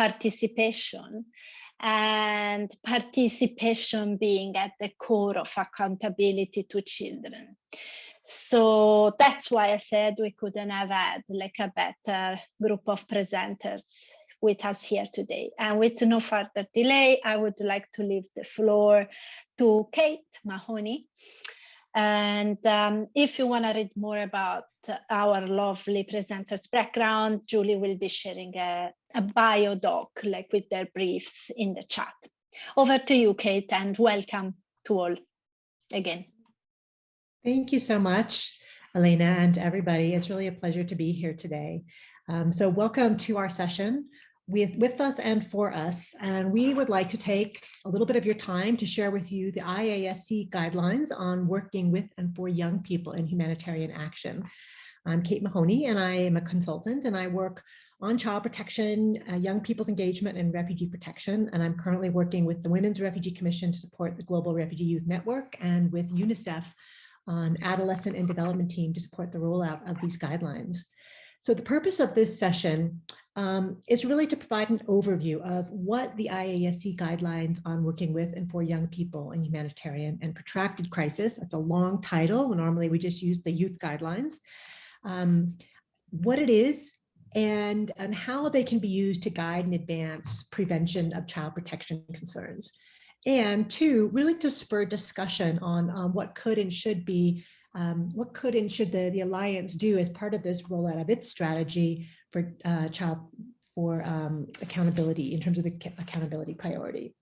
participation and participation being at the core of accountability to children. So that's why I said we couldn't have had like a better group of presenters with us here today. And with no further delay, I would like to leave the floor to Kate Mahoney. And um, if you want to read more about our lovely presenters background, Julie will be sharing a, a bio doc like with their briefs in the chat. Over to you, Kate, and welcome to all again. Thank you so much, Elena and everybody. It's really a pleasure to be here today. Um, so welcome to our session with, with us and for us. And we would like to take a little bit of your time to share with you the IASC guidelines on working with and for young people in humanitarian action. I'm Kate Mahoney and I am a consultant and I work on child protection, uh, young people's engagement and refugee protection. And I'm currently working with the Women's Refugee Commission to support the Global Refugee Youth Network and with UNICEF on adolescent and development team to support the rollout of these guidelines. So the purpose of this session um, is really to provide an overview of what the IASC guidelines on working with and for young people in humanitarian and protracted crisis, that's a long title, normally we just use the youth guidelines, um, what it is, and, and how they can be used to guide and advance prevention of child protection concerns. And two, really to spur discussion on um, what could and should be um, what could and should the, the Alliance do as part of this rollout of its strategy for uh, child for um, accountability in terms of the accountability priority.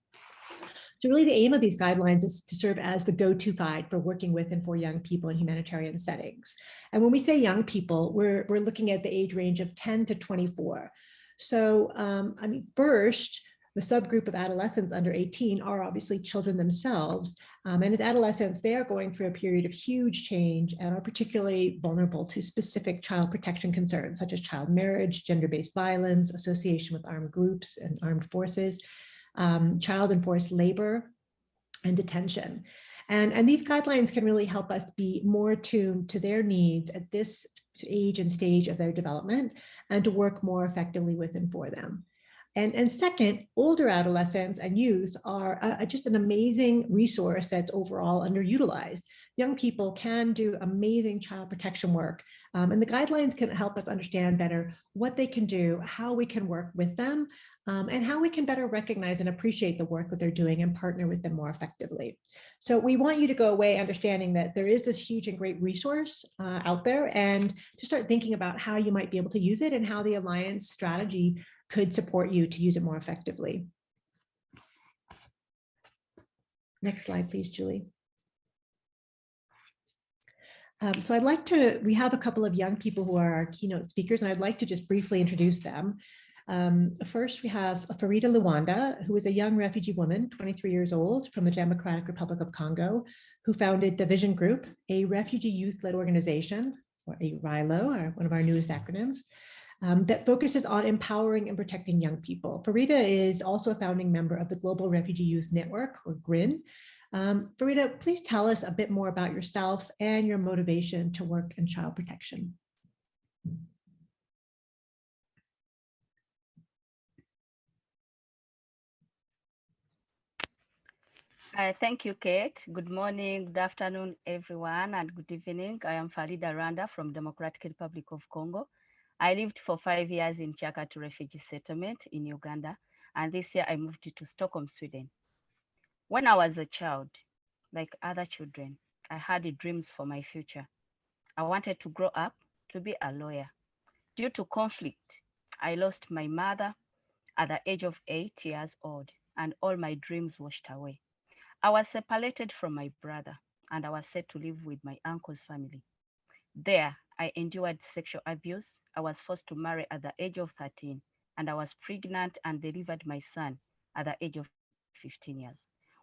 So really the aim of these guidelines is to serve as the go-to guide for working with and for young people in humanitarian settings. And when we say young people, we're, we're looking at the age range of 10 to 24. So, um, I mean, first, the subgroup of adolescents under 18 are obviously children themselves. Um, and as adolescents, they are going through a period of huge change and are particularly vulnerable to specific child protection concerns, such as child marriage, gender-based violence, association with armed groups and armed forces, um, child enforced labor, and detention. And, and these guidelines can really help us be more attuned to their needs at this age and stage of their development and to work more effectively with and for them. And, and second, older adolescents and youth are just an amazing resource that's overall underutilized. Young people can do amazing child protection work, um, and the guidelines can help us understand better what they can do, how we can work with them, um, and how we can better recognize and appreciate the work that they're doing and partner with them more effectively. So we want you to go away understanding that there is this huge and great resource uh, out there and to start thinking about how you might be able to use it and how the Alliance strategy could support you to use it more effectively. Next slide, please, Julie. Um, so I'd like to, we have a couple of young people who are our keynote speakers, and I'd like to just briefly introduce them. Um, first, we have Farida Luanda, who is a young refugee woman, 23 years old, from the Democratic Republic of Congo, who founded the Vision Group, a refugee youth-led organization, or a RILO, or one of our newest acronyms, um, that focuses on empowering and protecting young people. Farida is also a founding member of the Global Refugee Youth Network, or GRYN. Um, Farida, please tell us a bit more about yourself and your motivation to work in child protection. Uh, thank you, Kate. Good morning, good afternoon, everyone, and good evening. I am Farida Randa from Democratic Republic of Congo. I lived for five years in Kyaka II refugee settlement in Uganda, and this year I moved to Stockholm, Sweden. When I was a child, like other children, I had dreams for my future. I wanted to grow up to be a lawyer. Due to conflict, I lost my mother at the age of eight years old, and all my dreams washed away. I was separated from my brother, and I was set to live with my uncle's family. There, I endured sexual abuse I was forced to marry at the age of 13, and I was pregnant and delivered my son at the age of 15 years.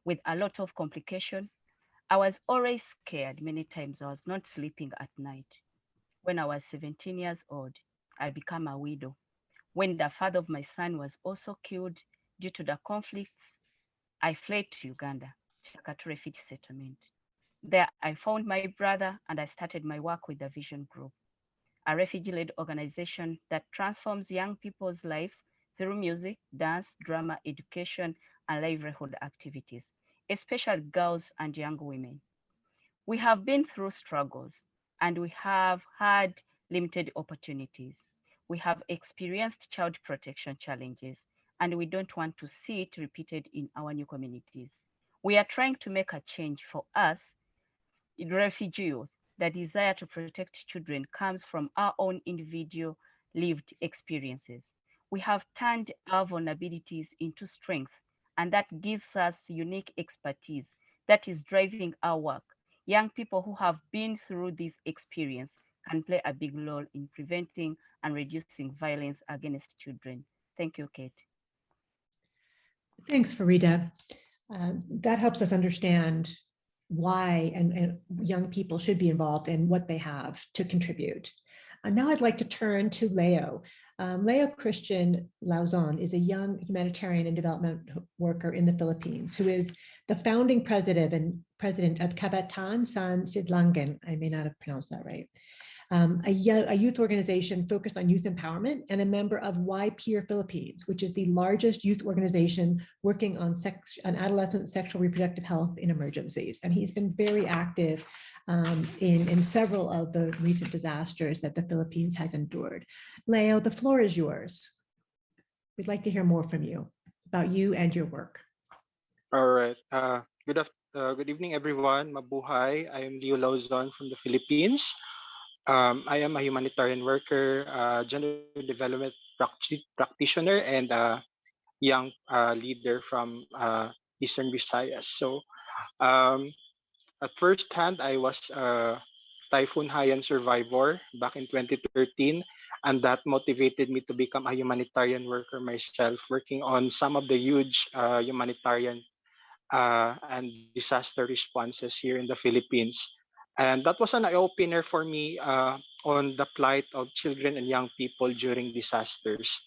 With a lot of complication, I was always scared. Many times I was not sleeping at night. When I was 17 years old, I became a widow. When the father of my son was also killed due to the conflicts, I fled to Uganda, Kyaka II refugee settlement. There I found my brother and I started my work with the Vision Group a refugee-led organization that transforms young people's lives through music, dance, drama, education, and livelihood activities, especially girls and young women. We have been through struggles and we have had limited opportunities. We have experienced child protection challenges and we don't want to see it repeated in our new communities. We are trying to make a change for us, refugee. The desire to protect children comes from our own individual lived experiences. We have turned our vulnerabilities into strength, and that gives us unique expertise that is driving our work. Young people who have been through this experience can play a big role in preventing and reducing violence against children. Thank you, Kate. Thanks, Farida. Uh, that helps us understand why and, and, young people should be involved and what they have to contribute. And now I'd like to turn to Leo. Um, Leo Christian Lauzon is a young humanitarian and development worker in the Philippines who is the founding president and president of Kabataan San Sidlangan. I may not have pronounced that right um, a, a, youth organization focused on youth empowerment and a member of Y-PEER Philippines, which is the largest youth organization working on, sex, on adolescent sexual reproductive health in emergencies. And he's been very active um, in, in several of the recent disasters that the Philippines has endured. Leo, the floor is yours. We'd like to hear more from you about you and your work. All right. Uh, good, uh, good evening, everyone. Mabuhay. I am Leo Lauzon from the Philippines. Um, I am a humanitarian worker, uh, gender development practitioner, and a young uh, leader from uh, Eastern Visayas. So um, at first hand, I was a Typhoon Haiyan survivor back in 2013, and that motivated me to become a humanitarian worker myself, working on some of the huge uh, humanitarian uh, and disaster responses here in the Philippines. And that was an eye-opener for me uh, on the plight of children and young people during disasters.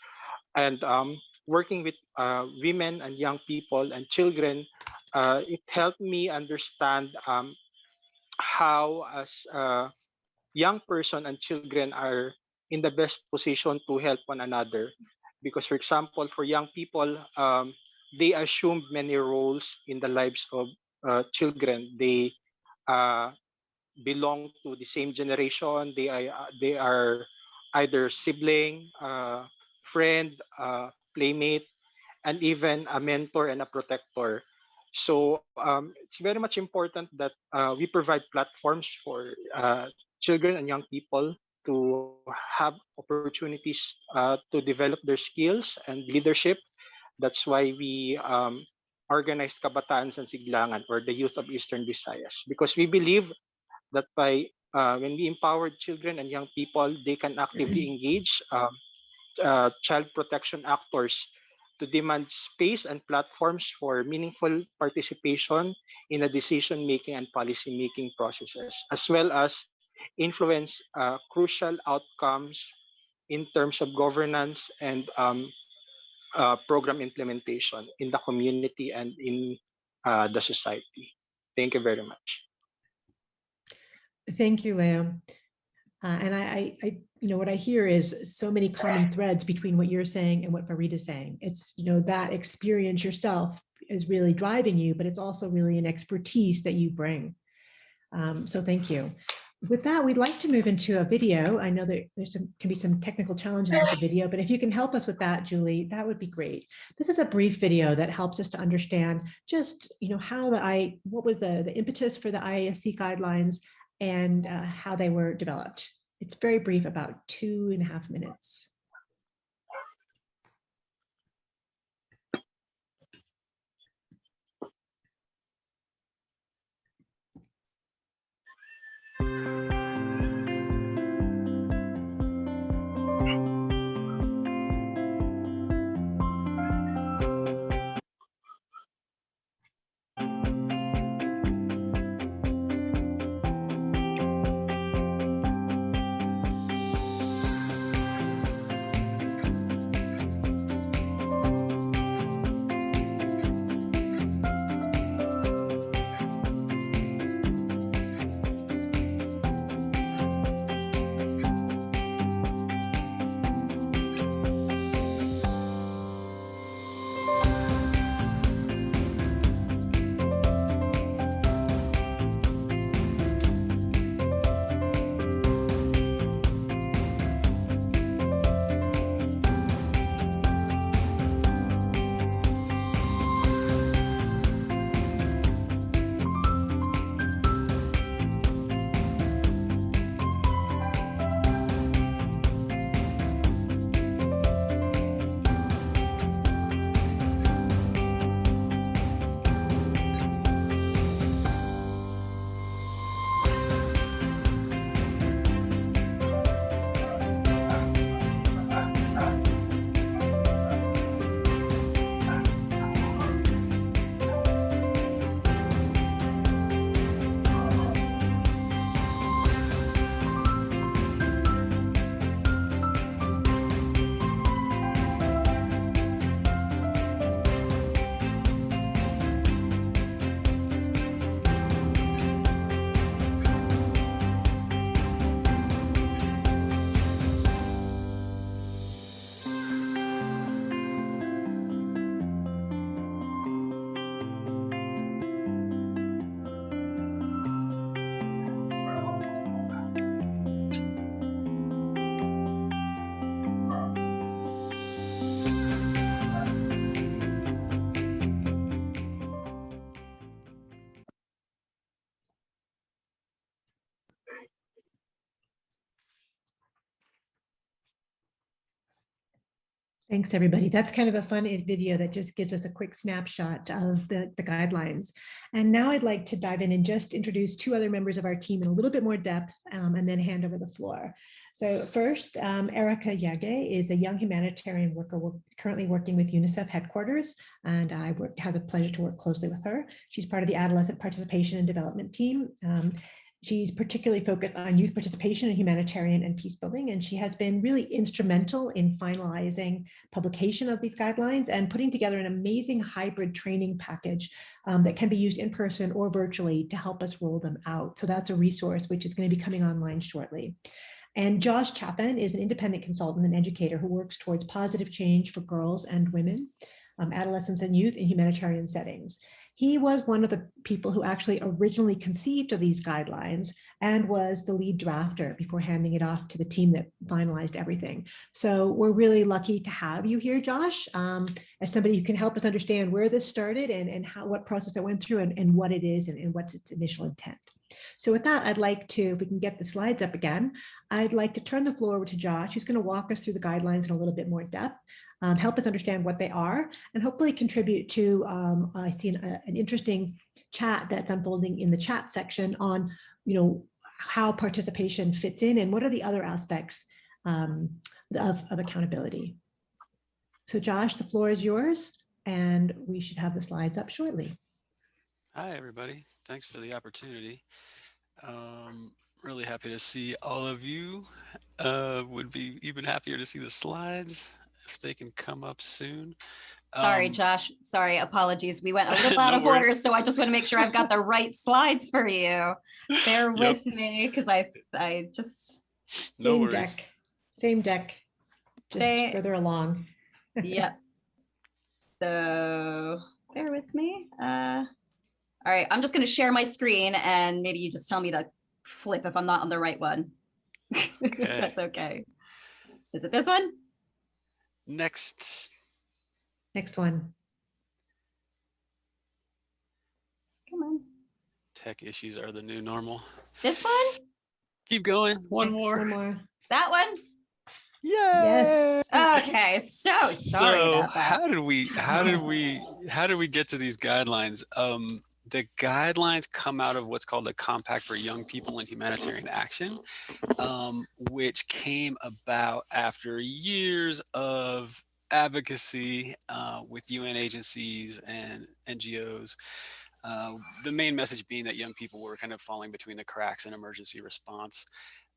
And um, working with uh, women and young people and children, uh, it helped me understand um, how as a young person and children are in the best position to help one another. Because for example, for young people, um, they assume many roles in the lives of uh, children. They uh, belong to the same generation. They are uh, they are either sibling, uh, friend, uh, playmate, and even a mentor and a protector. So um, it's very much important that uh, we provide platforms for uh, children and young people to have opportunities uh, to develop their skills and leadership. That's why we um, organized Kabataan San Sidlangan or the Youth of Eastern Visayas because we believe that by uh, when we empower children and young people, they can actively mm-hmm. engage um, uh, child protection actors to demand space and platforms for meaningful participation in the decision-making and policy-making processes, as well as influence uh, crucial outcomes in terms of governance and um, uh, program implementation in the community and in uh, the society. Thank you very much. Thank you, Leo. Uh, and I, I, you know, what I hear is so many common threads between what you're saying and what Farida is saying. It's, you know, that experience yourself is really driving you, but it's also really an expertise that you bring. Um, so thank you. With that, we'd like to move into a video. I know that there's can be some technical challenges with the video, but if you can help us with that, Julie, that would be great. This is a brief video that helps us to understand just, you know, how the I, what was the, the impetus for the IASC guidelines and uh, how they were developed. It's very brief, about two and a half minutes. Thanks, everybody. That's kind of a fun video that just gives us a quick snapshot of the, the guidelines. And now I'd like to dive in and just introduce two other members of our team in a little bit more depth um, and then hand over the floor. So first, um, Erica Yage is a young humanitarian worker work, currently working with UNICEF headquarters, and I have the pleasure to work closely with her. She's part of the Adolescent Participation and Development team. Um, She's particularly focused on youth participation in humanitarian and peace building, and she has been really instrumental in finalizing publication of these guidelines and putting together an amazing hybrid training package um, that can be used in person or virtually to help us roll them out. So that's a resource which is going to be coming online shortly. And Josh Chaffin is an independent consultant and educator who works towards positive change for girls and women, um, adolescents and youth in humanitarian settings. He was one of the people who actually originally conceived of these guidelines and was the lead drafter before handing it off to the team that finalized everything. So we're really lucky to have you here, Josh, um, as somebody who can help us understand where this started and, and how what process it went through and, and what it is and, and what's its initial intent. So with that, I'd like to, if we can get the slides up again, I'd like to turn the floor over to Josh, who's going to walk us through the guidelines in a little bit more depth um, help us understand what they are, and hopefully contribute to, um, I see an, an interesting chat that's unfolding in the chat section on, you know, how participation fits in and what are the other aspects um, of, of accountability. So Josh, the floor is yours and we should have the slides up shortly. Hi, everybody. Thanks for the opportunity. Um, really happy to see all of you. Uh, would be even happier to see the slides if they can come up soon. Sorry, Um, Josh. Sorry, apologies. We went a little out No of order, so I just want to make sure I've got the right slides for you. Bear Yep. with me because I I just No Same worries. deck, same deck, just They- further along. yep. So bear with me. Uh, all right, I'm just going to share my screen and maybe you just tell me to flip if I'm not on the right one. Okay. That's okay. Is it this one? Next, Next one. Come on. tech issues are the new normal. This one? Keep going. One Next, more. One more. That one? Yes. Okay, so sorry so about that. how did we how did we how did we get to these guidelines um the guidelines come out of what's called the compact for young people in humanitarian action um, which came about after years of advocacy uh, with un agencies and ngos uh, the main message being that young people were kind of falling between the cracks in emergency response.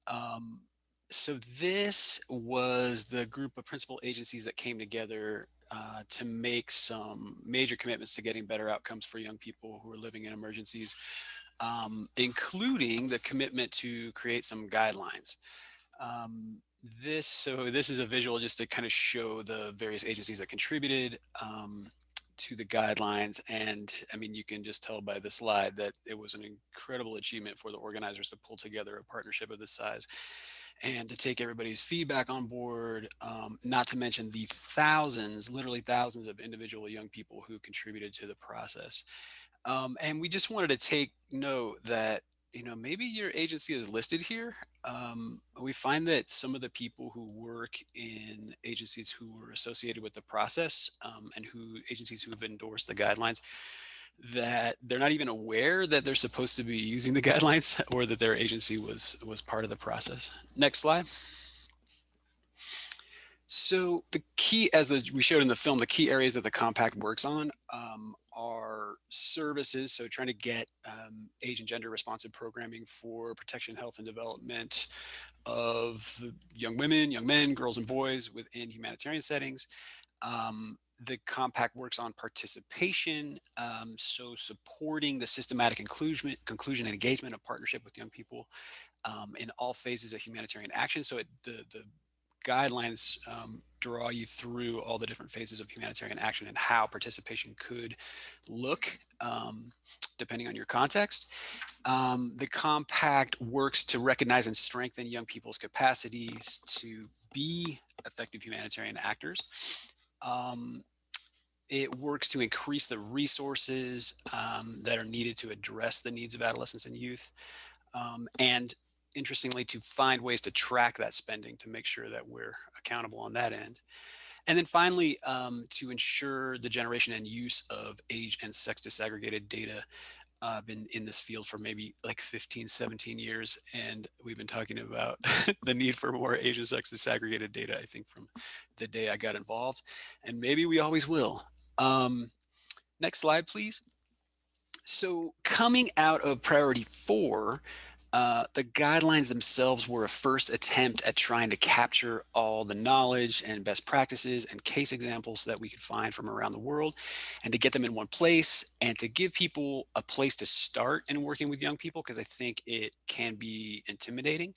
Um, so this was the group of principal agencies that came together uh, to make some major commitments to getting better outcomes for young people who are living in emergencies, um, including the commitment to create some guidelines. Um, this, so this is a visual just to kind of show the various agencies that contributed um, to the guidelines. And I mean, you can just tell by the slide that it was an incredible achievement for the organizers to pull together a partnership of this size and to take everybody's feedback on board, um, not to mention the thousands, literally thousands of individual young people who contributed to the process. Um, and we just wanted to take note that, you know, maybe your agency is listed here. Um, we find that some of the people who work in agencies who were associated with the process um, and who agencies who have endorsed the guidelines that they're not even aware that they're supposed to be using the guidelines or that their agency was was part of the process. Next slide. So the key, as the, we showed in the film, the key areas that the compact works on um, are services. So trying to get um, age and gender responsive programming for protection, health, and development of young women, young men, girls, and boys within humanitarian settings. Um, the compact works on participation, um, so supporting the systematic inclusion, conclusion and engagement of partnership with young people um, in all phases of humanitarian action. So it, the, the guidelines um, draw you through all the different phases of humanitarian action and how participation could look um, depending on your context. Um, the compact works to recognize and strengthen young people's capacities to be effective humanitarian actors. Um, it works to increase the resources um, that are needed to address the needs of adolescents and youth. Um, and interestingly, to find ways to track that spending to make sure that we're accountable on that end. And then finally, um, to ensure the generation and use of age and sex disaggregated data uh, been in this field for maybe like 15, 17 years. And we've been talking about the need for more Asian sex disaggregated data, I think from the day I got involved and maybe we always will. Um, next slide, please. So coming out of priority four, uh, the guidelines themselves were a first attempt at trying to capture all the knowledge and best practices and case examples that we could find from around the world and to get them in one place and to give people a place to start in working with young people because I think it can be intimidating.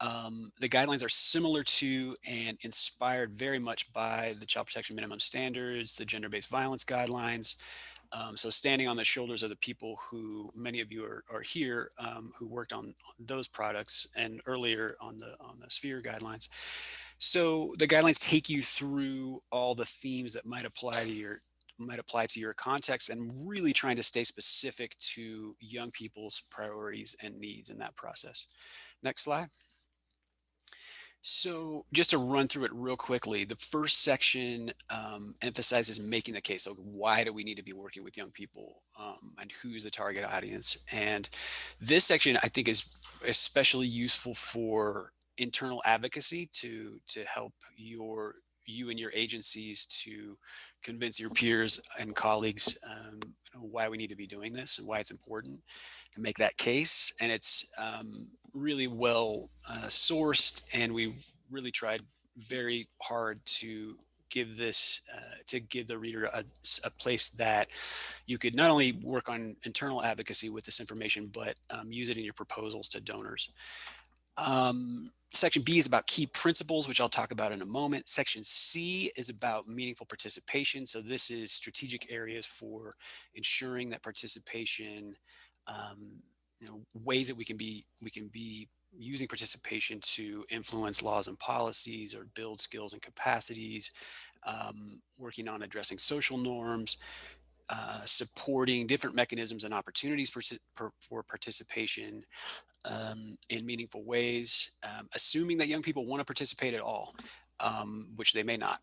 Um, the guidelines are similar to and inspired very much by the Child Protection Minimum Standards, the Gender-Based Violence Guidelines, um, so standing on the shoulders of the people who many of you are, are here um, who worked on, those products and earlier on the on the sphere guidelines. So the guidelines take you through all the themes that might apply to your might apply to your context and really trying to stay specific to young people's priorities and needs in that process. Next slide. So just to run through it real quickly, the first section um, emphasizes making the case. So why do we need to be working with young people um, and who's the target audience? And this section I think is especially useful for internal advocacy to to help your you and your agencies to convince your peers and colleagues um, why we need to be doing this and why it's important and make that case. And it's um, really well uh, sourced and we really tried very hard to give this uh, to give the reader a, a, place that you could not only work on internal advocacy with this information but um, use it in your proposals to donors um, section B is about key principles, which I'll talk about in a moment. Section C is about meaningful participation. So this is strategic areas for ensuring that participation, um, you know, ways that we can be we can be using participation to influence laws and policies or build skills and capacities, um, working on addressing social norms, uh, supporting different mechanisms and opportunities for, for participation, um, in meaningful ways, um, assuming that young people want to participate at all, um, which they may not.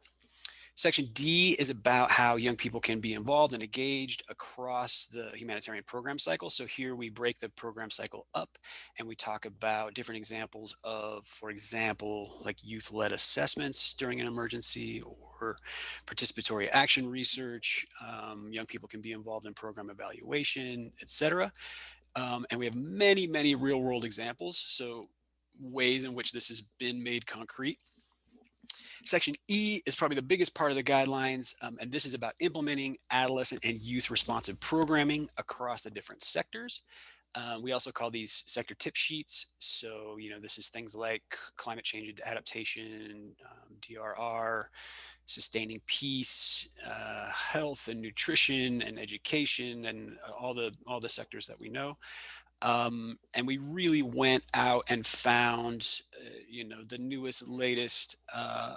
Section D is about how young people can be involved and engaged across the humanitarian program cycle. So here we break the program cycle up and we talk about different examples of, for example, like youth-led assessments during an emergency or participatory action research. Um, young people can be involved in program evaluation, etc. Um, and we have many, many real world examples. So ways in which this has been made concrete. Section E is probably the biggest part of the guidelines, um, and this is about implementing adolescent and youth responsive programming across the different sectors. Um, we also call these sector tip sheets. So, you know, this is things like climate change adaptation, um, DRR, sustaining peace, uh, health and nutrition and education and all the all the sectors that we know. Um, and we really went out and found, uh, you know, the newest, latest, uh,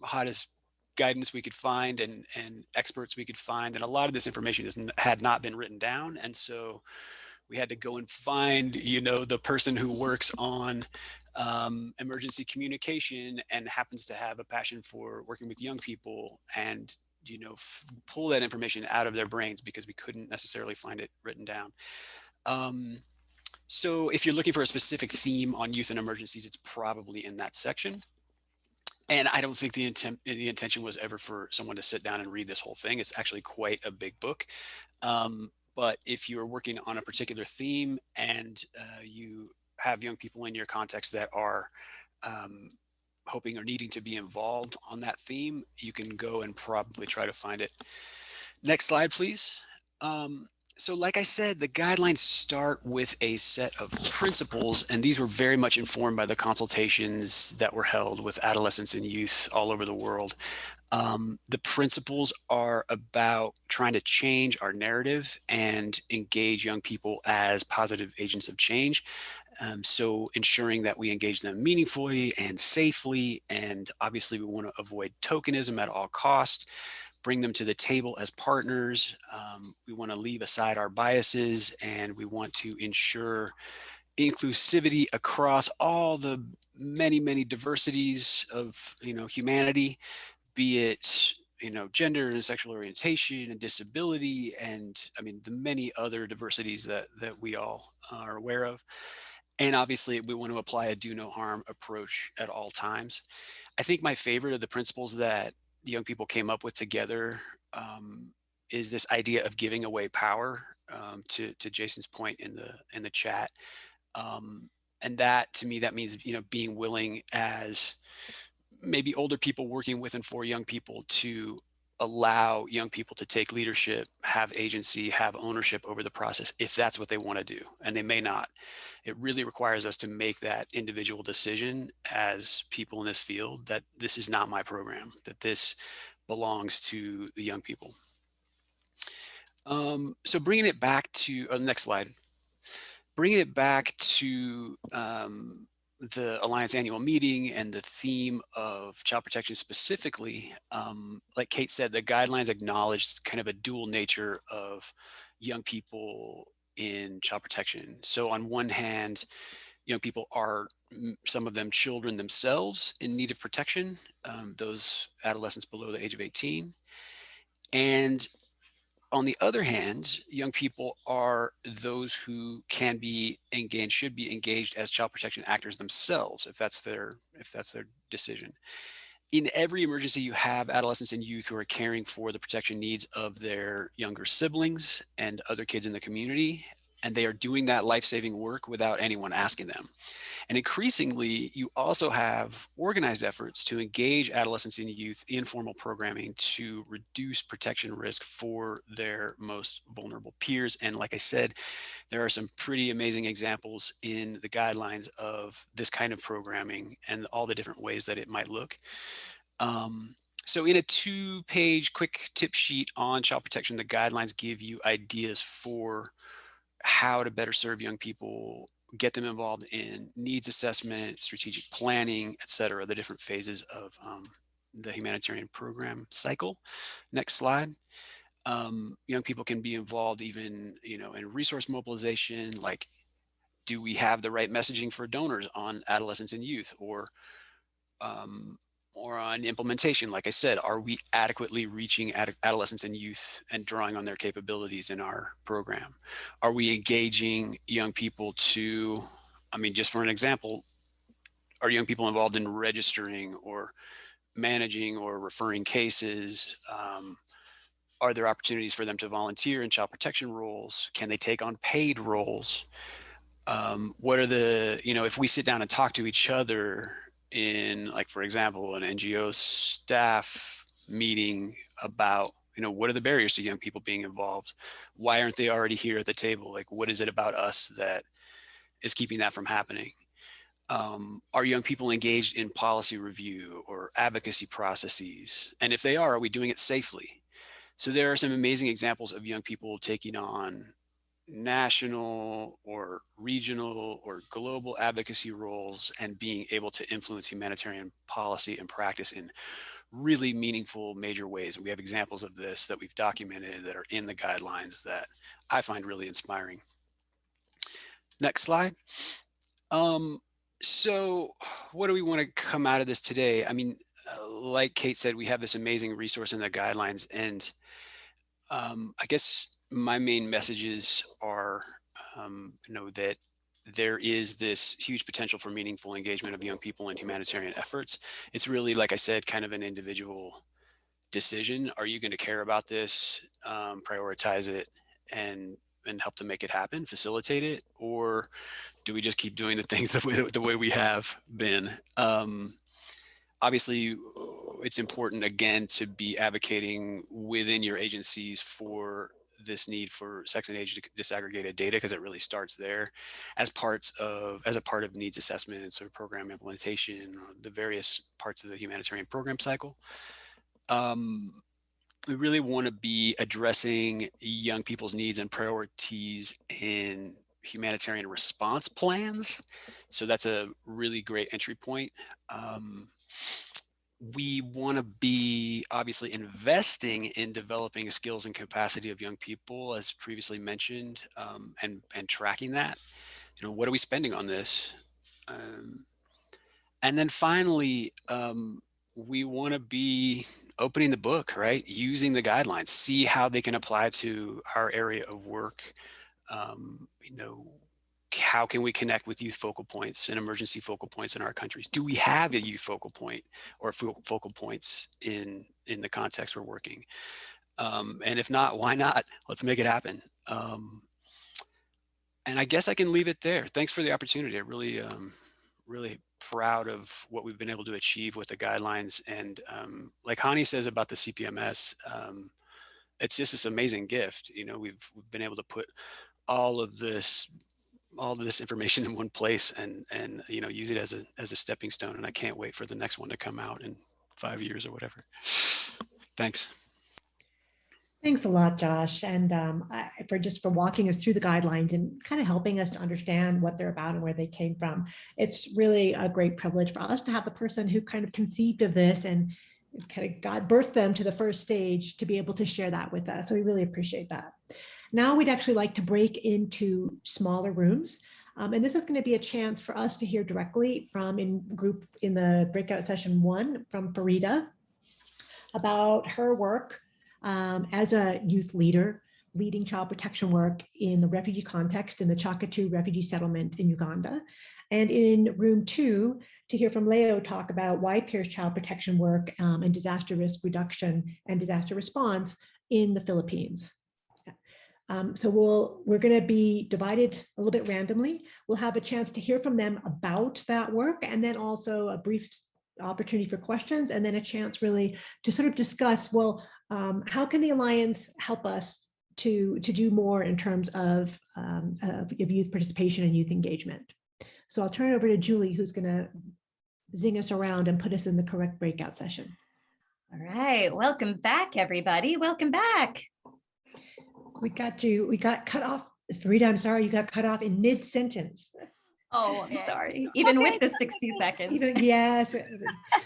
hottest guidance we could find and, and experts we could find. And a lot of this information is, had not been written down. And so we had to go and find, you know, the person who works on um, emergency communication and happens to have a passion for working with young people and you know pull that information out of their brains because we couldn't necessarily find it written down. Um, so if you're looking for a specific theme on youth and emergencies, it's probably in that section. And I don't think the intent the intention was ever for someone to sit down and read this whole thing. It's actually quite a big book. Um, but if you're working on a particular theme and uh, you have young people in your context that are um, hoping or needing to be involved on that theme, you can go and probably try to find it. Next slide, please. Um, so like I said, the guidelines start with a set of principles, and these were very much informed by the consultations that were held with adolescents and youth all over the world. Um, the principles are about trying to change our narrative and engage young people as positive agents of change. Um, so ensuring that we engage them meaningfully and safely, and obviously we want to avoid tokenism at all costs, bring them to the table as partners. Um, we want to leave aside our biases and we want to ensure inclusivity across all the many, many diversities of you know humanity be it you know, gender and sexual orientation and disability, and I mean, the many other diversities that, that we all are aware of. And obviously we want to apply a do no harm approach at all times. I think my favorite of the principles that young people came up with together um, is this idea of giving away power um, to, to Jason's point in the, in the chat. Um, and that to me, that means, you know, being willing as maybe older people working with and for young people to allow young people to take leadership, have agency, have ownership over the process if that's what they want to do. And they may not. It really requires us to make that individual decision as people in this field that this is not my program, that this belongs to the young people. Um, so bringing it back to uh, next slide, bringing it back to um, the Alliance annual meeting and the theme of child protection specifically, um, like Kate said, the guidelines acknowledged kind of a dual nature of young people in child protection. So on one hand, young people are some of them children themselves in need of protection, um, those adolescents below the age of 18. And on the other hand, young people are those who can be engaged, should be engaged as child protection actors themselves, if that's their if that's their decision. In every emergency, you have adolescents and youth who are caring for the protection needs of their younger siblings and other kids in the community and they are doing that life-saving work without anyone asking them. And increasingly, you also have organized efforts to engage adolescents and youth in formal programming to reduce protection risk for their most vulnerable peers. And like I said, there are some pretty amazing examples in the guidelines of this kind of programming and all the different ways that it might look. Um, so in a two page quick tip sheet on child protection, the guidelines give you ideas for how to better serve young people, get them involved in needs assessment, strategic planning, et cetera, the different phases of um, the humanitarian program cycle. Next slide. Um, young people can be involved even, you know, in resource mobilization, like do we have the right messaging for donors on adolescents and youth or um, or on implementation, like I said, are we adequately reaching ad adolescents and youth and drawing on their capabilities in our program? Are we engaging young people to, I mean, just for an example, are young people involved in registering or managing or referring cases? Um, are there opportunities for them to volunteer in child protection roles? Can they take on paid roles? Um, what are the, you know, if we sit down and talk to each other in like, for example, an NGO staff meeting about, you know, what are the barriers to young people being involved? Why aren't they already here at the table? Like, what is it about us that is keeping that from happening? Um, are young people engaged in policy review or advocacy processes? And if they are, are we doing it safely? So there are some amazing examples of young people taking on national or regional or global advocacy roles and being able to influence humanitarian policy and practice in really meaningful major ways. And we have examples of this that we've documented that are in the guidelines that I find really inspiring. Next slide. Um, so what do we want to come out of this today? I mean, like Kate said, we have this amazing resource in the guidelines and um, I guess my main messages are, um, you know, that there is this huge potential for meaningful engagement of young people in humanitarian efforts. It's really, like I said, kind of an individual decision. Are you going to care about this, um, prioritize it, and and help to make it happen, facilitate it, or do we just keep doing the things the way, the way we have been? Um, obviously, it's important again to be advocating within your agencies for this need for sex and age disaggregated data because it really starts there as parts of as a part of needs assessments or program implementation the various parts of the humanitarian program cycle. Um, we really want to be addressing young people's needs and priorities in humanitarian response plans. So that's a really great entry point. Um, we want to be obviously investing in developing skills and capacity of young people, as previously mentioned, um, and and tracking that. You know, what are we spending on this? Um, and then finally, um, we want to be opening the book, right? Using the guidelines, see how they can apply to our area of work. Um, you know, how can we connect with youth focal points and emergency focal points in our countries? Do we have a youth focal point or focal points in, in the context we're working? Um, and if not, why not? Let's make it happen. Um, and I guess I can leave it there. Thanks for the opportunity. I really, um, really proud of what we've been able to achieve with the guidelines. And um, like Hani says about the CPMS, um, it's just this amazing gift. You know, we've, we've been able to put all of this all of this information in one place and and you know use it as a as a stepping stone and I can't wait for the next one to come out in five years or whatever. Thanks. Thanks a lot, Josh, and um, I, for just for walking us through the guidelines and kind of helping us to understand what they're about and where they came from. It's really a great privilege for us to have the person who kind of conceived of this and kind of God birthed them to the first stage to be able to share that with us. So we really appreciate that. Now we'd actually like to break into smaller rooms. Um, and this is going to be a chance for us to hear directly from in group in the breakout session one from Farida about her work um, as a youth leader, leading child protection work in the refugee context in the Kyaka II refugee settlement in Uganda. And in room two, to hear from Leo talk about Y-PEER's child protection work um, and disaster risk reduction and disaster response in the Philippines. Um, so we'll, we're going to be divided a little bit randomly. We'll have a chance to hear from them about that work and then also a brief opportunity for questions and then a chance really to sort of discuss, well, um, how can the Alliance help us to, to do more in terms of, um, of, of youth participation and youth engagement? So I'll turn it over to Julie, who's going to zing us around and put us in the correct breakout session. All right, welcome back, everybody. Welcome back. We got you, we got cut off. Farida, I'm sorry, you got cut off in mid-sentence. Oh, I'm sorry. Even Okay. with the 60 seconds. Even, yes,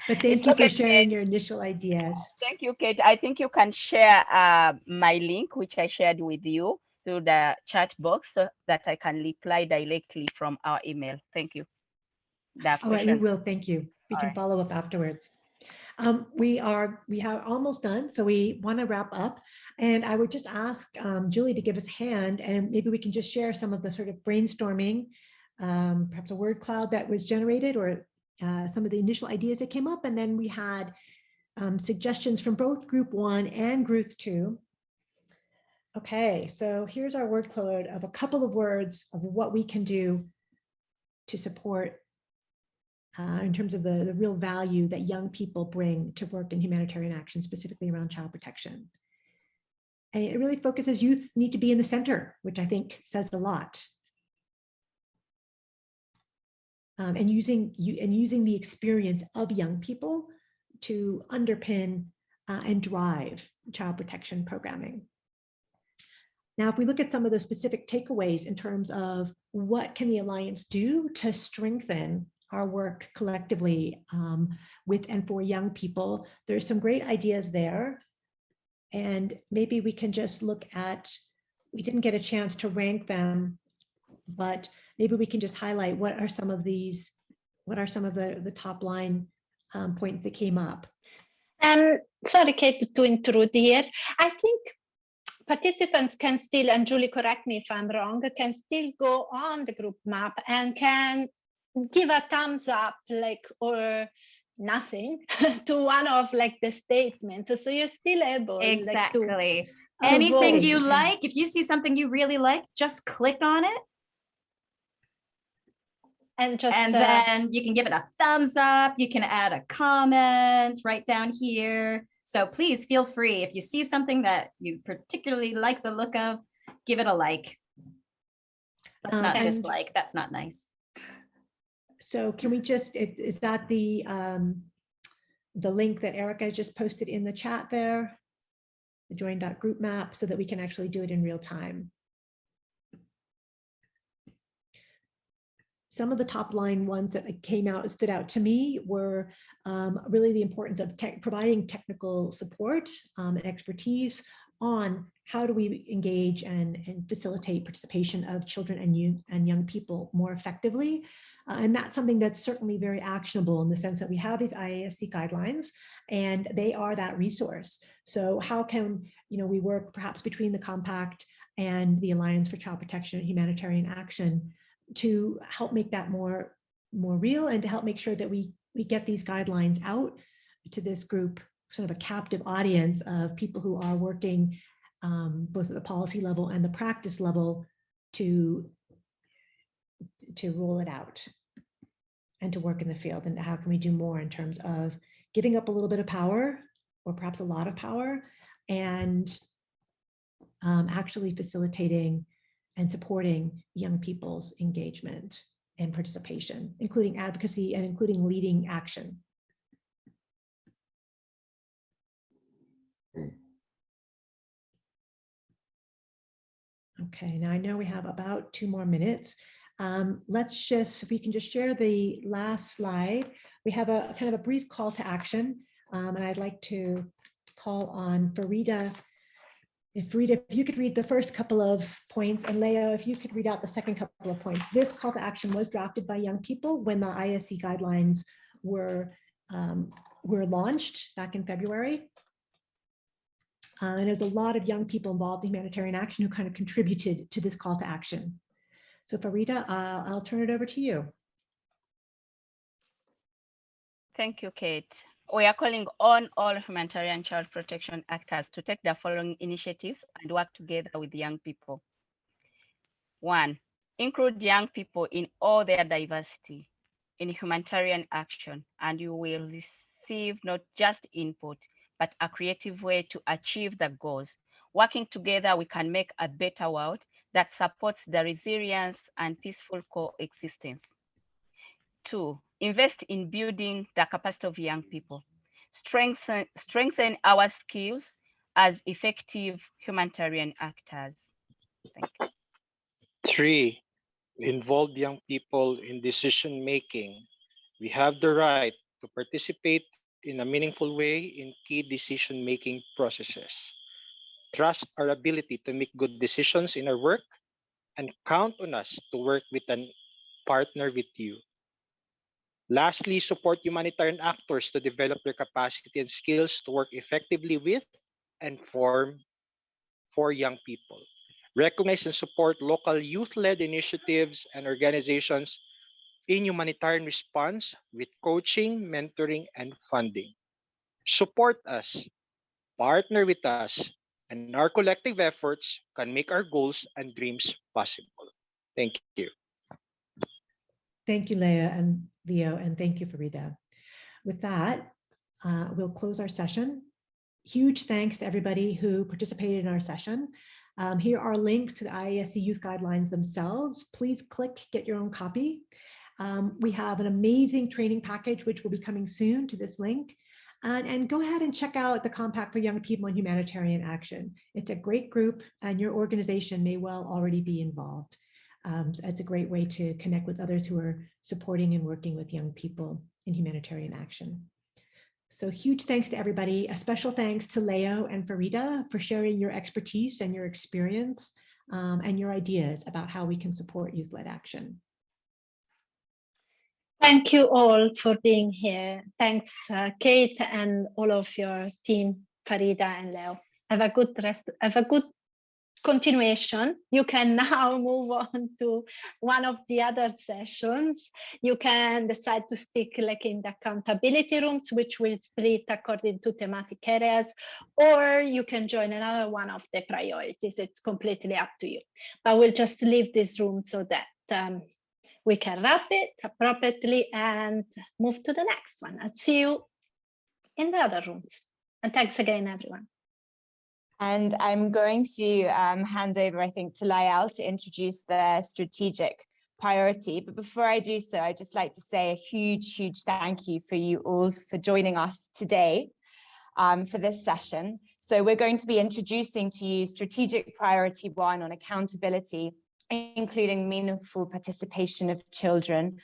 but thank you for okay, sharing Kate. your initial ideas. Thank you, Kate. I think you can share uh, my link, which I shared with you through the chat box so that I can reply directly from our email. Thank you. The All right, we will, thank you. We All can right. follow up afterwards. Um, we are, we have almost done, so we want to wrap up. And I would just ask um, Julie to give us a hand and maybe we can just share some of the sort of brainstorming, um, perhaps a word cloud that was generated or uh, some of the initial ideas that came up. And then we had um, suggestions from both group one and group two. Okay, so here's our word cloud of a couple of words of what we can do to support uh, in terms of the, the real value that young people bring to work in humanitarian action, specifically around child protection. And it really focuses youth need to be in the center, which I think says a lot. Um, and using you and using the experience of young people to underpin uh, and drive child protection programming. Now, if we look at some of the specific takeaways in terms of what can the Alliance do to strengthen our work collectively um, with and for young people, there's some great ideas there. And maybe we can just look at, we didn't get a chance to rank them, but maybe we can just highlight what are some of these, what are some of the, the top line um, points that came up. Um, sorry, Kate, to intrude here. I think participants can still, and Julie, correct me if I'm wrong, can still go on the group map and can give a thumbs up, like, or nothing to one of like the statements. So you're still able like, to, Exactly. Anything you like, if you see something you really like, just click on it and just and uh, then you can give it a thumbs up. You can add a comment right down here. So please feel free. If you see something that you particularly like the look of, give it a like. That's Um, not dislike. That's not nice. So can we just, is that the, um, the link that Erica just posted in the chat there? The join.group map so that we can actually do it in real time. Some of the top line ones that came out, stood out to me were um, really the importance of tech, providing technical support um, and expertise on how do we engage and, and facilitate participation of children and, and young people more effectively. Uh, and that's something that's certainly very actionable in the sense that we have these IASC guidelines and they are that resource. So how can you know we work perhaps between the compact and the Alliance for Child Protection and Humanitarian Action to help make that more more real and to help make sure that we we get these guidelines out to this group sort of a captive audience of people who are working um, both at the policy level and the practice level to to roll it out and to work in the field. And how can we do more in terms of giving up a little bit of power or perhaps a lot of power and um, actually facilitating and supporting young people's engagement and participation, including advocacy and including leading action. Okay, now I know we have about two more minutes. Um, let's just, if we can just share the last slide. We have a kind of a brief call to action, um, and I'd like to call on Farida. If Rita, if you could read the first couple of points, and Leo, if you could read out the second couple of points. This call to action was drafted by young people when the IASC guidelines were um, were launched back in February. Uh, and there's a lot of young people involved in humanitarian action who kind of contributed to this call to action. So Farida, uh, I'll turn it over to you. Thank you, Kate. We are calling on all humanitarian child protection actors to take the following initiatives and work together with young people. One, include young people in all their diversity in humanitarian action, and you will receive not just input, but a creative way to achieve the goals. Working together, we can make a better world that supports the resilience and peaceful coexistence. Two, invest in building the capacity of young people. Strengthen, strengthen our skills as effective humanitarian actors. Thank you. Three, involve young people in decision making. We have the right to participate in a meaningful way in key decision making processes. Trust our ability to make good decisions in our work and count on us to work with a partner with you. Lastly, support humanitarian actors to develop their capacity and skills to work effectively with and form for young people. Recognize and support local youth-led initiatives and organizations in humanitarian response with coaching, mentoring, and funding. Support us, partner with us, and our collective efforts can make our goals and dreams possible. Thank you. Thank you, Leah and Leo, and thank you, Farida. With that, uh, we'll close our session. Huge thanks to everybody who participated in our session. Um, here are links to the IASC youth guidelines themselves. Please click, get your own copy. Um, we have an amazing training package, which will be coming soon to this link. And, and, go ahead and check out the Compact for Young People in Humanitarian Action. It's a great group and your organization may well already be involved. Um, so it's a great way to connect with others who are supporting and working with young people in humanitarian action. So huge thanks to everybody. A special thanks to Leo and Farida for sharing your expertise and your experience um, and your ideas about how we can support youth-led action. Thank you all for being here. Thanks, uh, Kate, and all of your team, Farida and Leo. Have a good rest. Have a good continuation. You can now move on to one of the other sessions. You can decide to stick like in the accountability rooms, which will split according to thematic areas, or you can join another one of the priorities. It's completely up to you. But we'll just leave this room so that um, we can wrap it appropriately and move to the next one. I'll see you in the other rooms. And thanks again, everyone. And I'm going to um, hand over, I think, to Layal to introduce the strategic priority. But before I do so, I'd just like to say a huge, huge thank you for you all for joining us today um, for this session. So we're going to be introducing to you strategic priority one on accountability including meaningful participation of children.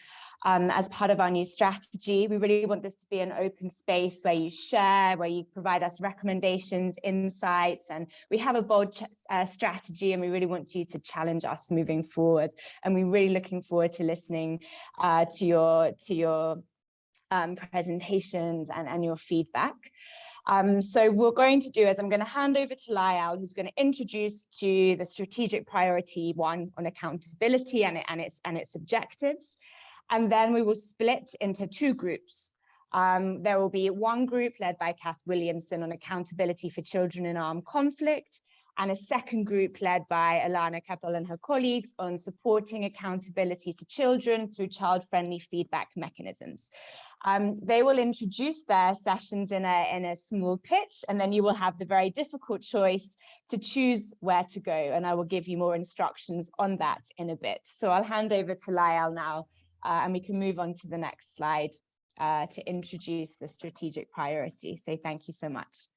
Um, as part of our new strategy. We really want this to be an open space where you share, where you provide us recommendations, insights, and we have a bold uh, strategy and we really want you to challenge us moving forward. And we're really looking forward to listening uh, to your, to your um, presentations and, and your feedback. Um, so we're going to do is I'm going to hand over to Layal, who's going to introduce to the strategic priority one on accountability and, it, and, its, and its objectives. And then we will split into two groups. Um, there will be one group led by Kath Williamson on accountability for children in armed conflict, and a second group led by Alana Keppel and her colleagues on supporting accountability to children through child-friendly feedback mechanisms. Um, they will introduce their sessions in a, in a small pitch, and then you will have the very difficult choice to choose where to go. And I will give you more instructions on that in a bit. So I'll hand over to Layal now, uh, and we can move on to the next slide uh, to introduce the strategic priority. So thank you so much.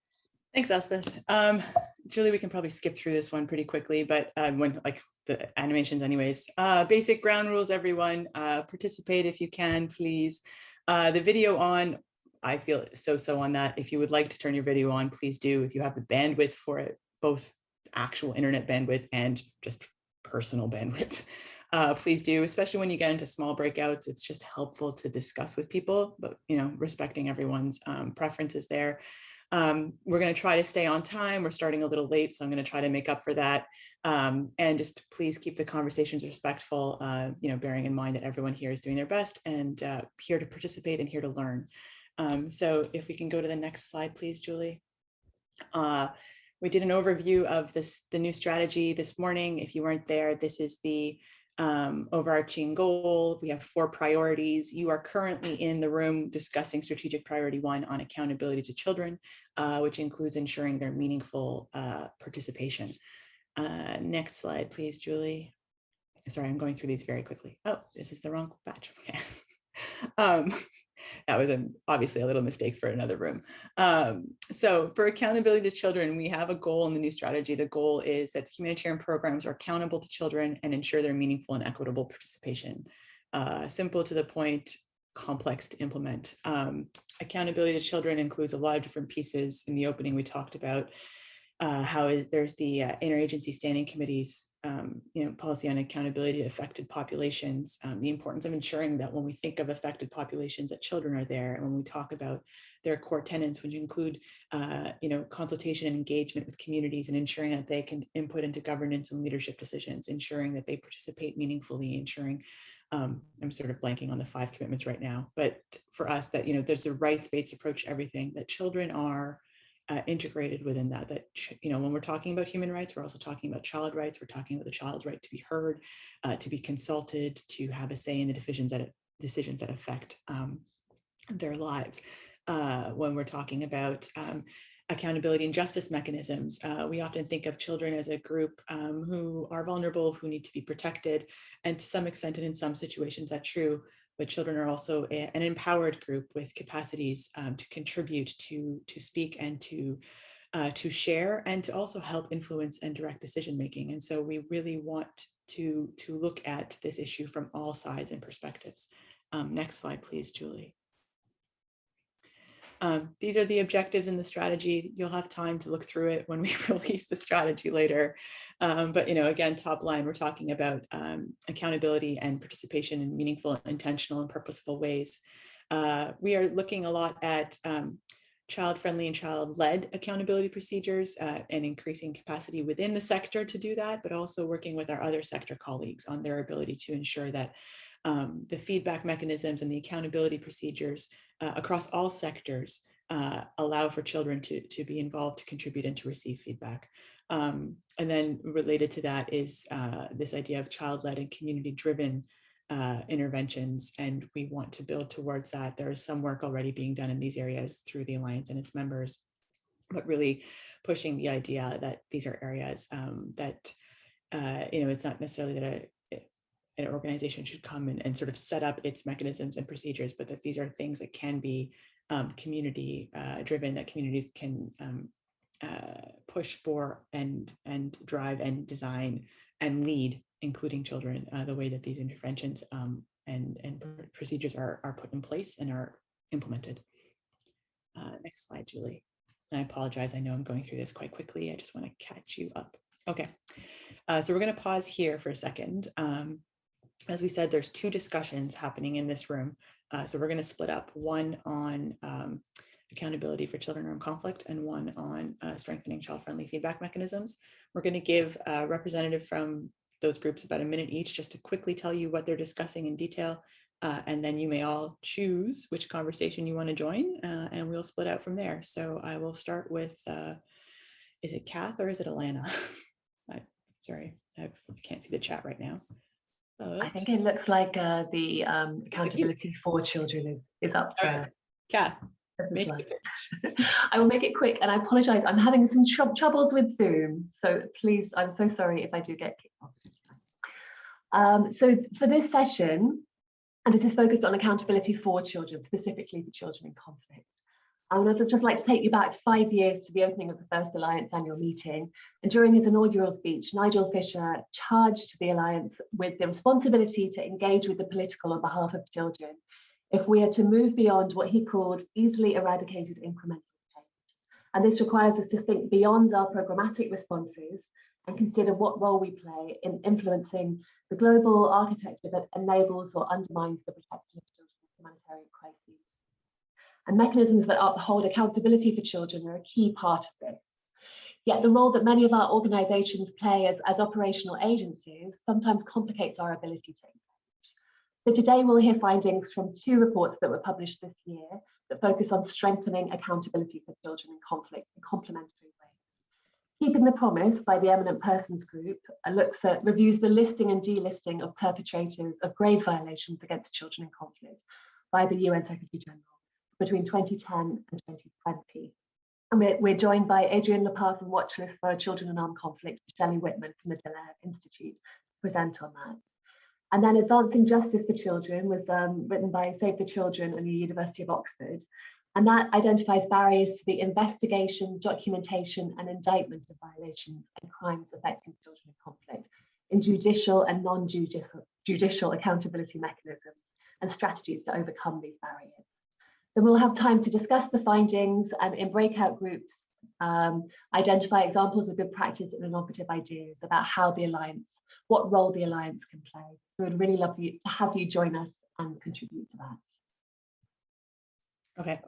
Thanks, Elspeth. Um, Julie, we can probably skip through this one pretty quickly, but uh, when like the animations anyways. Uh, basic ground rules, everyone. Uh, participate if you can, please. Uh, the video on, I feel so-so on that. If you would like to turn your video on, please do. If you have the bandwidth for it, both actual internet bandwidth and just personal bandwidth, uh, please do, especially when you get into small breakouts. It's just helpful to discuss with people, but you know, respecting everyone's um, preferences there. Um, we're going to try to stay on time. We're starting a little late, so I'm going to try to make up for that. Um, and just please keep the conversations respectful, uh, you know, bearing in mind that everyone here is doing their best and uh, here to participate and here to learn. Um, so if we can go to the next slide, please, Julie. Uh, we did an overview of this, the new strategy this morning. If you weren't there, this is the um, overarching goal. We have four priorities. You are currently in the room discussing strategic priority one on accountability to children, uh, which includes ensuring their meaningful uh, participation. Uh, next slide, please, Julie. Sorry, I'm going through these very quickly. Oh, this is the wrong batch. Okay. um, that was a, obviously a little mistake for another room. Um, so for accountability to children, we have a goal in the new strategy. The goal is that humanitarian programs are accountable to children and ensure their meaningful and equitable participation. Uh, simple to the point, complex to implement. Um, accountability to children includes a lot of different pieces. In the opening, we talked about uh, how is, there's the uh, interagency standing committees, um, you know, policy on accountability to affected populations, um, the importance of ensuring that when we think of affected populations that children are there, and when we talk about their core tenants, which include, uh, you know, consultation and engagement with communities and ensuring that they can input into governance and leadership decisions, ensuring that they participate meaningfully, ensuring um, I'm sort of blanking on the five commitments right now, but for us that, you know, there's a rights-based approach to everything, that children are uh, integrated within that, that, you know, when we're talking about human rights, we're also talking about child rights. We're talking about the child's right to be heard, uh, to be consulted, to have a say in the decisions that, decisions that affect um, their lives. Uh, when we're talking about um, accountability and justice mechanisms. Uh, we often think of children as a group um, who are vulnerable, who need to be protected, and to some extent and in some situations that's true, but children are also a, an empowered group with capacities um, to contribute, to, to speak and to, uh, to share and to also help influence and direct decision making. And so we really want to, to look at this issue from all sides and perspectives. Um, next slide, please, Julie. Um, these are the objectives in the strategy. You'll have time to look through it when we release the strategy later. Um, but, you know, again, top line, we're talking about um, accountability and participation in meaningful, intentional and purposeful ways. Uh, we are looking a lot at um, child-friendly and child-led accountability procedures uh, and increasing capacity within the sector to do that, but also working with our other sector colleagues on their ability to ensure that um, the feedback mechanisms and the accountability procedures uh, across all sectors uh, allow for children to, to be involved, to contribute and to receive feedback. Um, and then related to that is uh, this idea of child-led and community-driven uh, interventions, and we want to build towards that. There is some work already being done in these areas through the Alliance and its members, but really pushing the idea that these are areas um, that, uh, you know, it's not necessarily that a, an organization should come and, and sort of set up its mechanisms and procedures, but that these are things that can be um, community uh, driven, that communities can um, uh, push for and, and drive and design and lead, including children, uh, the way that these interventions um, and, and procedures are, are put in place and are implemented. Uh, next slide, Julie. I apologize, I know I'm going through this quite quickly. I just want to catch you up. Okay, uh, so we're going to pause here for a second. Um, as we said, there's two discussions happening in this room. Uh, so we're going to split up one on um, accountability for children armed conflict and one on uh, strengthening child-friendly feedback mechanisms. We're going to give a representative from those groups about a minute each just to quickly tell you what they're discussing in detail. Uh, and then you may all choose which conversation you want to join uh, and we'll split out from there. So I will start with, uh, is it Kath or is it Alana? I, sorry, I can't see the chat right now. But... I think it looks like uh, the um, accountability for children is, is up for Kath. I will make it quick and I apologize. I'm having some tr troubles with Zoom. So please, I'm so sorry if I do get kicked off. Um, so for this session, and this is focused on accountability for children, specifically for children in conflict. I would just like to take you back five years to the opening of the First Alliance annual meeting. And during his inaugural speech, Nigel Fisher charged the Alliance with the responsibility to engage with the political on behalf of children if we are to move beyond what he called easily eradicated incremental change. And this requires us to think beyond our programmatic responses and consider what role we play in influencing the global architecture that enables or undermines the protection of children in humanitarian crises. And mechanisms that uphold accountability for children are a key part of this. Yet the role that many of our organisations play as, as operational agencies sometimes complicates our ability to so today we'll hear findings from two reports that were published this year that focus on strengthening accountability for children in conflict in complementary ways. Keeping the Promise by the Eminent Persons Group uh, looks at, reviews the listing and delisting of perpetrators of grave violations against children in conflict by the UN Secretary General between 2010 and 2020. And we're, we're joined by Adrienne Lapar from Watchlist for Children in Armed Conflict, Shelley Whitman from the Dallaire Institute to present on that. And then Advancing Justice for Children was um, written by Save the Children and the University of Oxford. And that identifies barriers to the investigation, documentation and indictment of violations and crimes affecting children in conflict in judicial and non-judicial judicial accountability mechanisms and strategies to overcome these barriers. Then we'll have time to discuss the findings and in breakout groups, um, identify examples of good practice and innovative ideas about how the Alliance what role the Alliance can play. We would really love you to have you join us and contribute to that. Okay.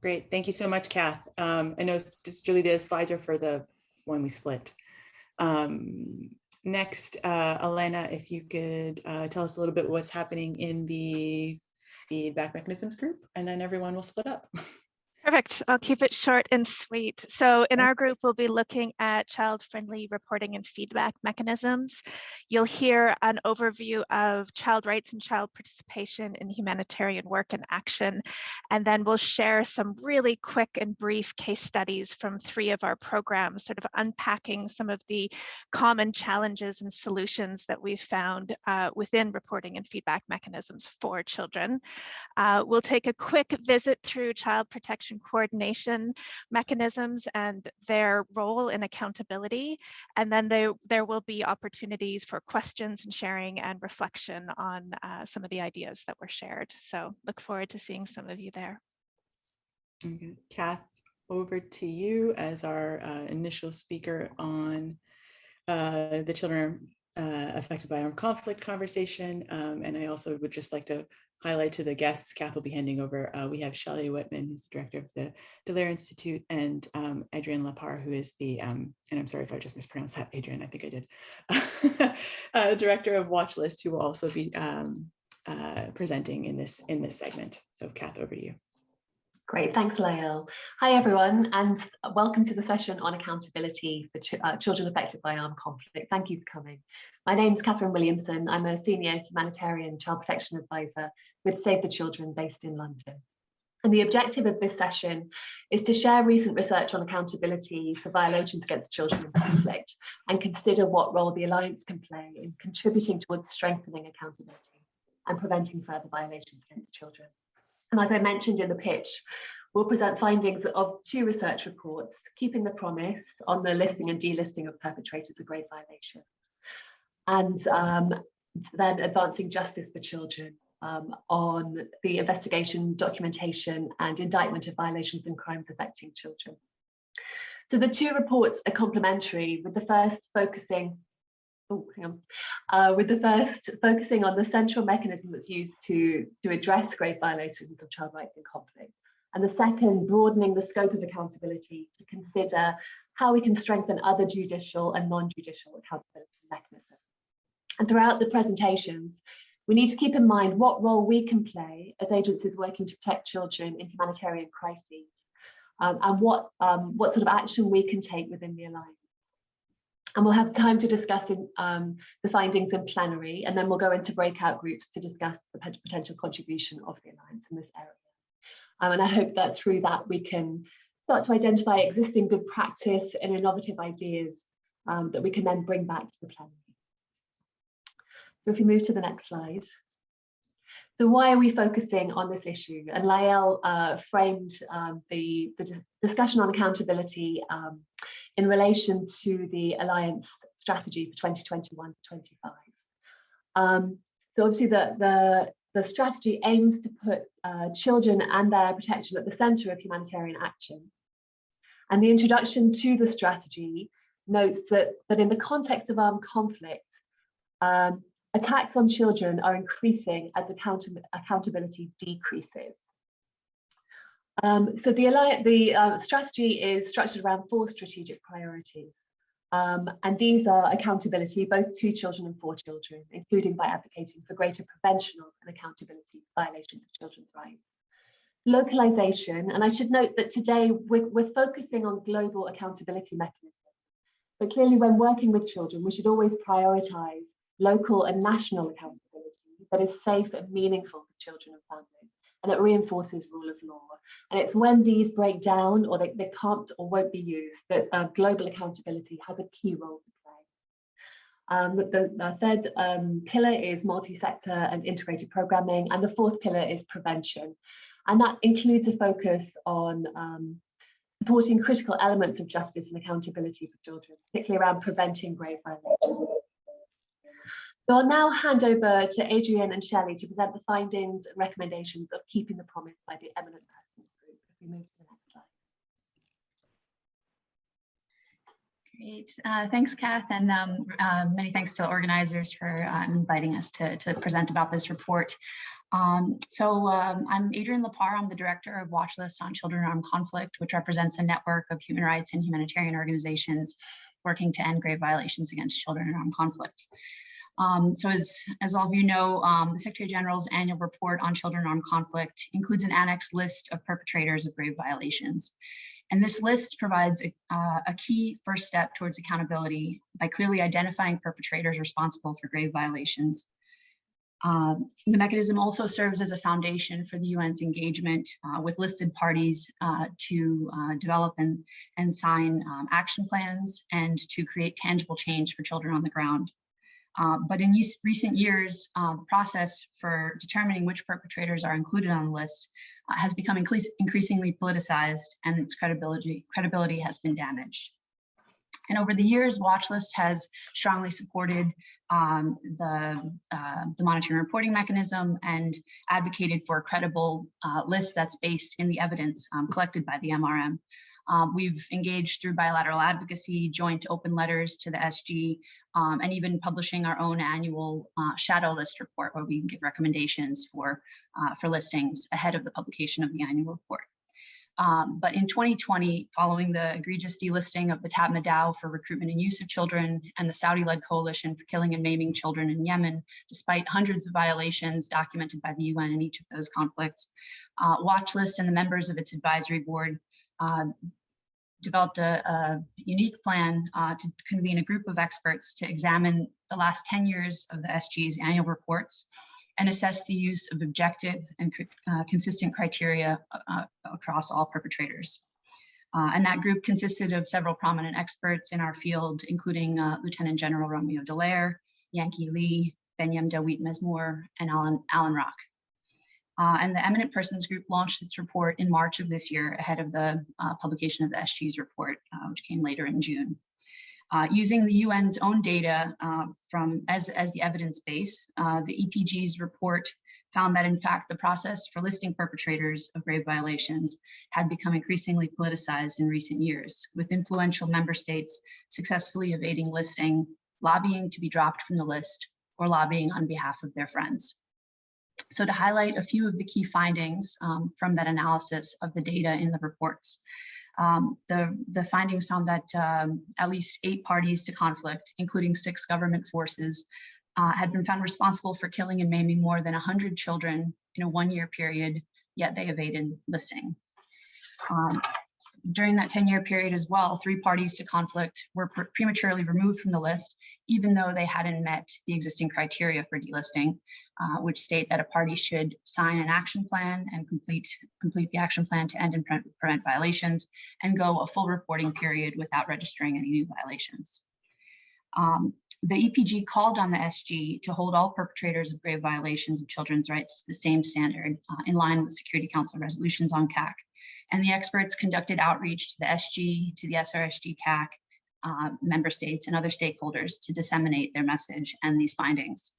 Great. Thank you so much, Kath. Um, I know just Julie, the slides are for the one we split. Um, next, uh, Elena, if you could uh, tell us a little bit what's happening in the feedback mechanisms group, and then everyone will split up. Perfect. I'll keep it short and sweet. So in our group, we'll be looking at child-friendly reporting and feedback mechanisms. You'll hear an overview of child rights and child participation in humanitarian work and action. And then we'll share some really quick and brief case studies from three of our programs, sort of unpacking some of the common challenges and solutions that we've found uh, within reporting and feedback mechanisms for children. Uh, we'll take a quick visit through child protection coordination mechanisms and their role in accountability. And then there, there will be opportunities for questions and sharing and reflection on uh, some of the ideas that were shared. So look forward to seeing some of you there. Okay. Kath, over to you as our uh, initial speaker on uh, the children uh, affected by armed conflict conversation. Um, and I also would just like to highlight to the guests Kath will be handing over. Uh, we have Shelley Whitman, who's the director of the Dallaire Institute, and um, Adrienne Lapar, who is the, um, and I'm sorry if I just mispronounced that, Adrienne, I think I did, uh, director of Watchlist, who will also be um, uh, presenting in this in this segment. So Kath, over to you. Great, thanks Layal. Hi everyone and welcome to the session on accountability for ch uh, children affected by armed conflict. Thank you for coming. My name is Catherine Williamson. I'm a senior humanitarian child protection advisor with Save the Children based in London. And the objective of this session is to share recent research on accountability for violations against children in conflict and consider what role the Alliance can play in contributing towards strengthening accountability and preventing further violations against children. And as I mentioned in the pitch, we'll present findings of two research reports, Keeping the Promise on the listing and delisting of perpetrators of grave violation. And um, then advancing justice for children um, on the investigation, documentation and indictment of violations and crimes affecting children. So the two reports are complementary with the first focusing oh, hang on, uh, with the first focusing on the central mechanism that's used to, to address grave violations of child rights in conflict. And the second, broadening the scope of accountability to consider how we can strengthen other judicial and non-judicial accountability mechanisms. And throughout the presentations, we need to keep in mind what role we can play as agencies working to protect children in humanitarian crises um, and what, um, what sort of action we can take within the Alliance. And we'll have time to discuss in, um, the findings in plenary, and then we'll go into breakout groups to discuss the potential contribution of the Alliance in this area. Um, and I hope that through that we can start to identify existing good practice and innovative ideas um, that we can then bring back to the plenary. So if we move to the next slide. So why are we focusing on this issue? And Layal uh, framed um, the, the, discussion on accountability um, in relation to the Alliance strategy for 2021 to 25. Um, so obviously the, the, the strategy aims to put uh, children and their protection at the center of humanitarian action. And the introduction to the strategy notes that, that in the context of armed conflict, um, attacks on children are increasing as account accountability decreases. Um, so the, the uh, strategy is structured around four strategic priorities. Um, and these are accountability, both to children and for children, including by advocating for greater prevention of and accountability violations of children's rights. Localization, and I should note that today we're, we're focusing on global accountability mechanisms. But clearly when working with children, we should always prioritize local and national accountability that is safe and meaningful for children and families and that reinforces rule of law. And it's when these break down or they, they can't or won't be used that uh, global accountability has a key role to play. Um, the, the, third um, pillar is multi-sector and integrated programming, and the fourth pillar is prevention. And that includes a focus on um, supporting critical elements of justice and accountability for children, particularly around preventing grave violations. So I'll now hand over to Adrienne and Shelley to present the findings and recommendations of keeping the promise by the eminent persons group. If we move to the next slide. Great. Uh, thanks, Kath, and um, uh, many thanks to the organizers for uh, inviting us to, to present about this report. Um, so um, I'm Adrienne Lapar. I'm the director of Watchlist on Children in Armed Conflict, which represents a network of human rights and humanitarian organizations working to end grave violations against children in armed conflict. Um, so as, as all of you know, um, the Secretary General's annual report on children armed conflict includes an annex list of perpetrators of grave violations. And this list provides a, uh, a key first step towards accountability by clearly identifying perpetrators responsible for grave violations. Uh, the mechanism also serves as a foundation for the UN's engagement uh, with listed parties uh, to uh, develop and, and sign um, action plans and to create tangible change for children on the ground. Uh, but in recent years, uh, the process for determining which perpetrators are included on the list uh, has become increasingly politicized and its credibility, credibility has been damaged. And over the years, Watchlist has strongly supported um, the, uh, the monitoring reporting mechanism and advocated for a credible uh, list that's based in the evidence um, collected by the MRM. Um, we've engaged through bilateral advocacy, joint open letters to the SG, um, and even publishing our own annual uh, shadow list report where we can give recommendations for, uh, for listings ahead of the publication of the annual report. Um, but in 2020, following the egregious delisting of the Tatmadaw for recruitment and use of children and the Saudi-led coalition for killing and maiming children in Yemen, despite hundreds of violations documented by the UN in each of those conflicts, uh, Watch List and the members of its advisory board uh, developed a, a unique plan uh, to convene a group of experts to examine the last 10 years of the SG's annual reports and assess the use of objective and uh, consistent criteria uh, across all perpetrators. Uh, and that group consisted of several prominent experts in our field, including uh, Lieutenant General Romeo Dallaire, Yanghee Lee, Benyam Dawit Mezmur, and Allan, Allan Rock. Uh, and the Eminent Persons Group launched its report in March of this year ahead of the uh, publication of the SG's report, uh, which came later in June. Uh, using the UN's own data uh, from as, as the evidence base, uh, the EPG's report found that in fact the process for listing perpetrators of grave violations had become increasingly politicized in recent years, with influential member states successfully evading listing, lobbying to be dropped from the list, or lobbying on behalf of their friends. So to highlight a few of the key findings um, from that analysis of the data in the reports, um, the, the findings found that um, at least eight parties to conflict, including six government forces, uh, had been found responsible for killing and maiming more than 100 children in a one-year period, yet they evaded listing. Um, during that 10-year period as well, three parties to conflict were pre prematurely removed from the list, even though they hadn't met the existing criteria for delisting, uh, which state that a party should sign an action plan and complete, complete the action plan to end and pre prevent violations and go a full reporting period without registering any new violations. Um, the EPG called on the SG to hold all perpetrators of grave violations of children's rights to the same standard uh, in line with Security Council resolutions on CAC and the experts conducted outreach to the SG, to the SRSG CAC, uh, member states and other stakeholders to disseminate their message and these findings.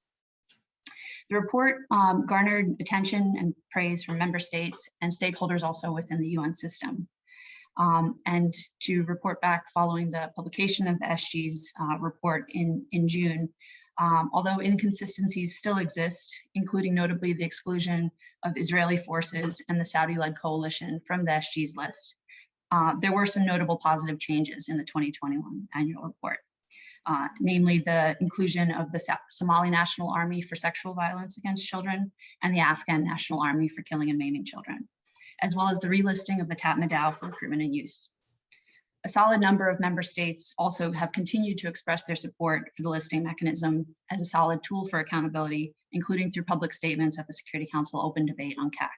The report um, garnered attention and praise from member states and stakeholders also within the UN system. Um, and to report back following the publication of the SG's uh, report in, in June, um, although inconsistencies still exist, including notably the exclusion of Israeli forces and the Saudi-led coalition from the SG's list. Uh, there were some notable positive changes in the 2021 annual report, uh, namely the inclusion of the Somali National Army for sexual violence against children and the Afghan National Army for killing and maiming children, as well as the relisting of the Tatmadaw for recruitment and use a solid number of member states also have continued to express their support for the listing mechanism as a solid tool for accountability, including through public statements at the Security Council open debate on CAC.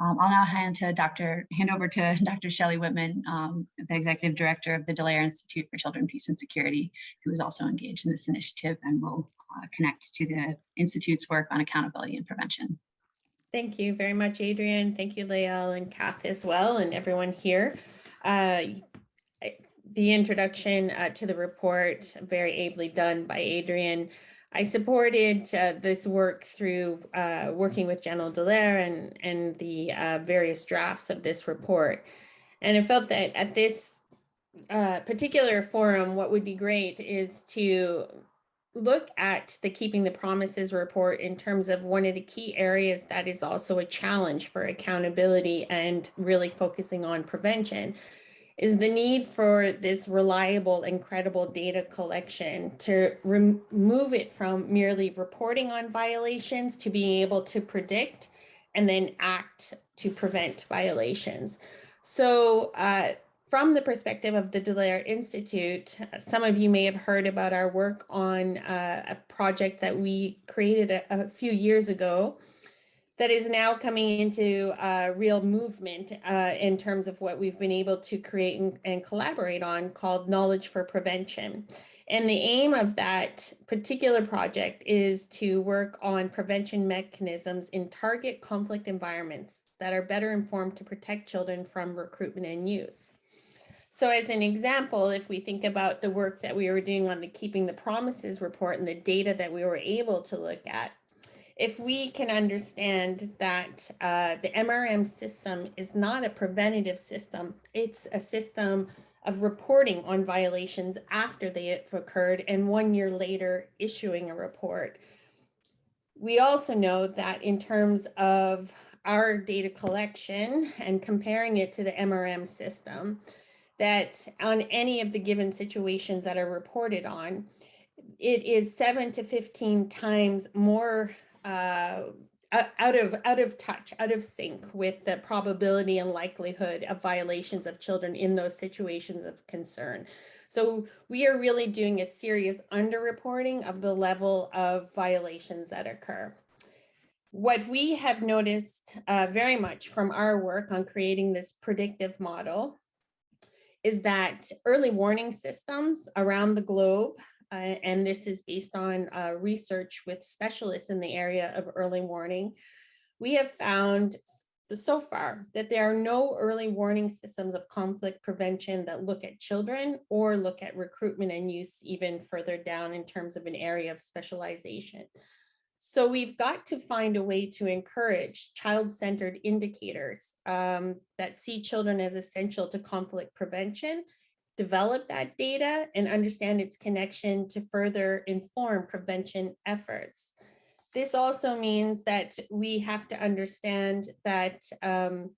Um, I'll now hand to Dr. hand over to Dr. Shelley Whitman, um, the Executive Director of the Dallaire Institute for Children, Peace and Security, who is also engaged in this initiative and will uh, connect to the Institute's work on accountability and prevention. Thank you very much, Adrienne. Thank you, Layal and Kath as well, and everyone here. Uh, the introduction uh, to the report, very ably done by Adrienne. I supported uh, this work through uh, working with General Dallaire and, and the uh, various drafts of this report. And I felt that at this uh, particular forum, what would be great is to look at the Keeping the Promises report in terms of one of the key areas that is also a challenge for accountability and really focusing on prevention is the need for this reliable and credible data collection to remove it from merely reporting on violations to being able to predict and then act to prevent violations. So uh, from the perspective of the Dallaire Institute, some of you may have heard about our work on uh, a project that we created a, a few years ago that is now coming into uh, real movement uh, in terms of what we've been able to create and, and, collaborate on called Knowledge for Prevention. And the aim of that particular project is to work on prevention mechanisms in target conflict environments that are better informed to protect children from recruitment and use. So as an example, if we think about the work that we were doing on the Keeping the Promises report and the data that we were able to look at, if we can understand that uh, the MRM system is not a preventative system, it's a system of reporting on violations after they have occurred and one year later issuing a report. We also know that in terms of our data collection and comparing it to the MRM system, that on any of the given situations that are reported on, it is seven to 15 times more uh, out of out of touch, out of sync with the probability and likelihood of violations of children in those situations of concern. So we are really doing a serious underreporting of the level of violations that occur. What we have noticed uh, very much from our work on creating this predictive model is that early warning systems around the globe uh, and this is based on uh, research with specialists in the area of early warning. We have found so far that there are no early warning systems of conflict prevention that look at children or look at recruitment and use even further down in terms of an area of specialization. So we've got to find a way to encourage child-centered indicators um, that see children as essential to conflict prevention, develop that data and understand its connection to further inform prevention efforts. This also means that we have to understand that, um,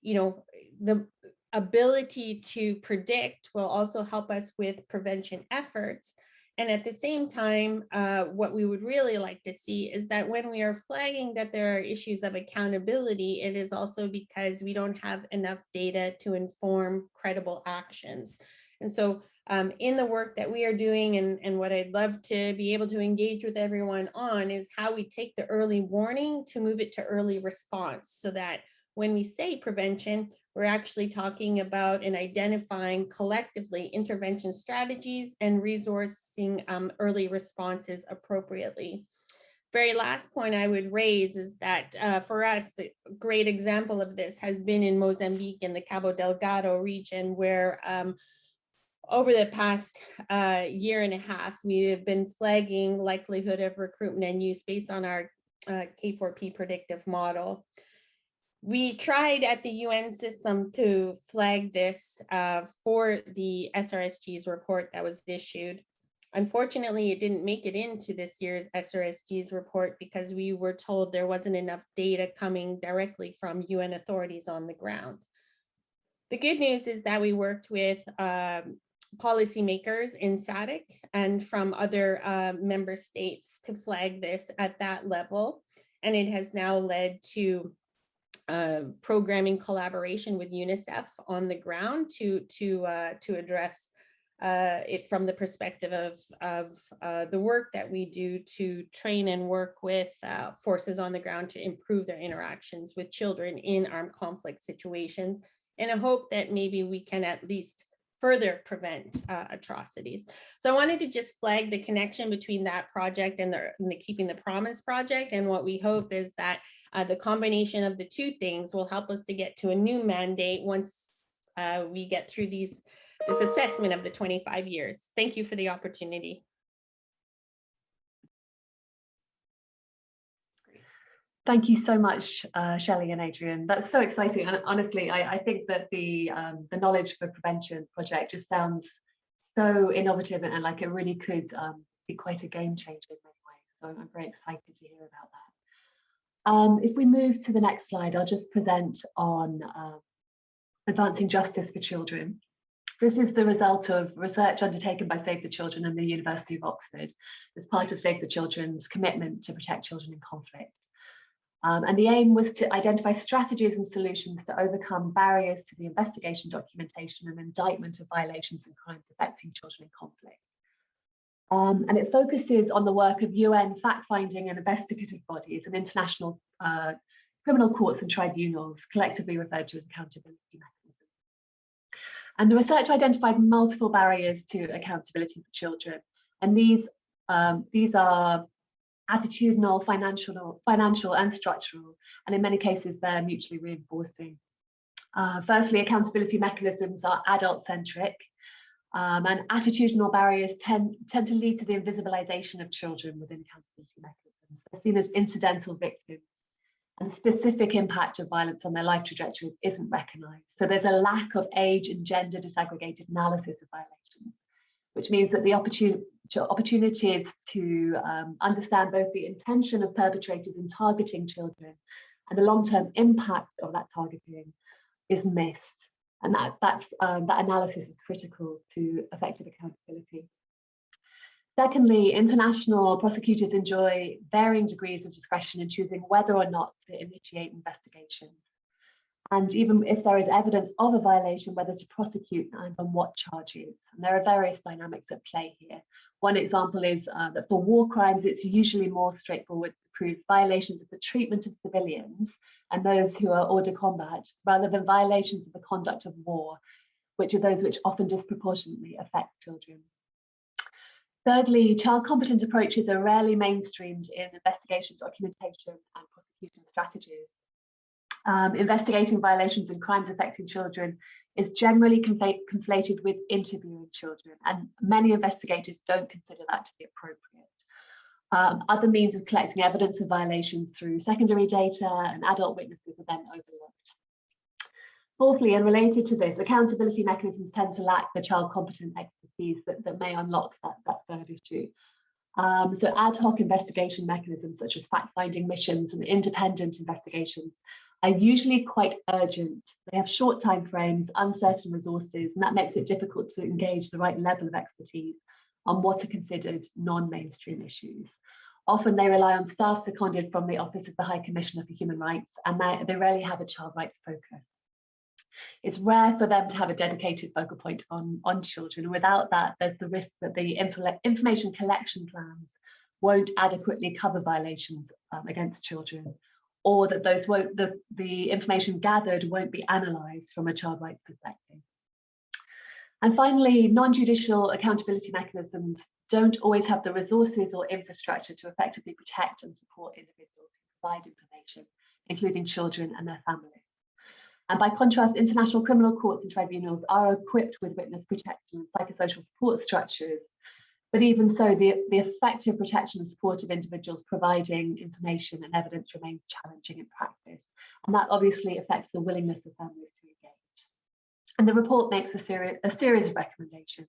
you know, the ability to predict will also help us with prevention efforts. And at the same time, uh, what we would really like to see is that when we are flagging that there are issues of accountability, it is also because we don't have enough data to inform credible actions. And so um, in the work that we are doing and, and what I'd love to be able to engage with everyone on is how we take the early warning to move it to early response so that when we say prevention, we're actually talking about and identifying collectively intervention strategies and resourcing um, early responses appropriately. Very last point I would raise is that uh, for us, the great example of this has been in Mozambique in the Cabo Delgado region where um, over the past uh, year and a half, we have been flagging likelihood of recruitment and use based on our uh, K4P predictive model. We tried at the UN system to flag this uh, for the SRSG's report that was issued. Unfortunately, it didn't make it into this year's SRSG's report because we were told there wasn't enough data coming directly from UN authorities on the ground. The good news is that we worked with um, policymakers in SADC and from other uh, member states to flag this at that level. And it has now led to uh, programming collaboration with UNICEF on the ground to, to, uh, to address uh, it from the perspective of, of uh, the work that we do to train and work with uh, forces on the ground to improve their interactions with children in armed conflict situations in a hope that maybe we can at least further prevent uh, atrocities. So I wanted to just flag the connection between that project and the, and the Keeping the Promise project. And what we hope is that uh, the combination of the two things will help us to get to a new mandate once uh, we get through these this assessment of the 25 years. Thank you for the opportunity. Thank you so much, uh, Shelley and Adrienne. That's so exciting. And honestly, I, I think that the um, the Knowledge for Prevention project just sounds so innovative and, and like it really could um, be quite a game changer in many ways. So I'm very excited to hear about that. Um, if we move to the next slide, I'll just present on uh, advancing justice for children. This is the result of research undertaken by Save the Children and the University of Oxford as part of Save the Children's commitment to protect children in conflict. Um, and the aim was to identify strategies and solutions to overcome barriers to the investigation, documentation and indictment of violations and crimes affecting children in conflict. Um, and it focuses on the work of UN fact-finding and investigative bodies and international uh, criminal courts and tribunals, collectively referred to as accountability mechanisms. And the research identified multiple barriers to accountability for children. And these, um, these are attitudinal, financial, financial and structural, and in many cases they're mutually reinforcing. Uh, firstly, accountability mechanisms are adult-centric, um, and attitudinal barriers tend, tend to lead to the invisibilization of children within accountability mechanisms. They're seen as incidental victims, and specific impact of violence on their life trajectories isn't recognized. So there's a lack of age and gender disaggregated analysis of violations, which means that the opportunity opportunities to um, understand both the intention of perpetrators in targeting children and the long-term impact of that targeting is missed. And that, that's, um, that analysis is critical to effective accountability. Secondly, international prosecutors enjoy varying degrees of discretion in choosing whether or not to initiate investigations and even if there is evidence of a violation, whether to prosecute and on what charges. And there are various dynamics at play here. One example is uh, that for war crimes, it's usually more straightforward to prove violations of the treatment of civilians and those who are hors de combat, rather than violations of the conduct of war, which are those which often disproportionately affect children. Thirdly, child competent approaches are rarely mainstreamed in investigation, documentation, and prosecution strategies. Um, investigating violations and crimes affecting children is generally conflated with interviewing children, and many investigators don't consider that to be appropriate. Um, other means of collecting evidence of violations through secondary data and adult witnesses are then overlooked. Fourthly, and related to this, accountability mechanisms tend to lack the child competent expertise that, that may unlock that, that third issue. Um, so ad hoc investigation mechanisms such as fact-finding missions and independent investigations are usually quite urgent. They have short time frames, uncertain resources, and that makes it difficult to engage the right level of expertise on what are considered non-mainstream issues. Often they rely on staff seconded from the Office of the High Commissioner for Human Rights, and they, they rarely have a child rights focus. It's rare for them to have a dedicated focal point on, on children. Without that, there's the risk that the info information collection plans won't adequately cover violations um, against children, or that those won't the, the information gathered won't be analysed from a child rights perspective. And finally, non-judicial accountability mechanisms don't always have the resources or infrastructure to effectively protect and support individuals who provide information, including children and their families. And by contrast, international criminal courts and tribunals are equipped with witness protection and psychosocial support structures. But even so, the, the effective protection and support of individuals providing information and evidence remains challenging in practice. And that obviously affects the willingness of families to engage. And the report makes a, seri a series of recommendations.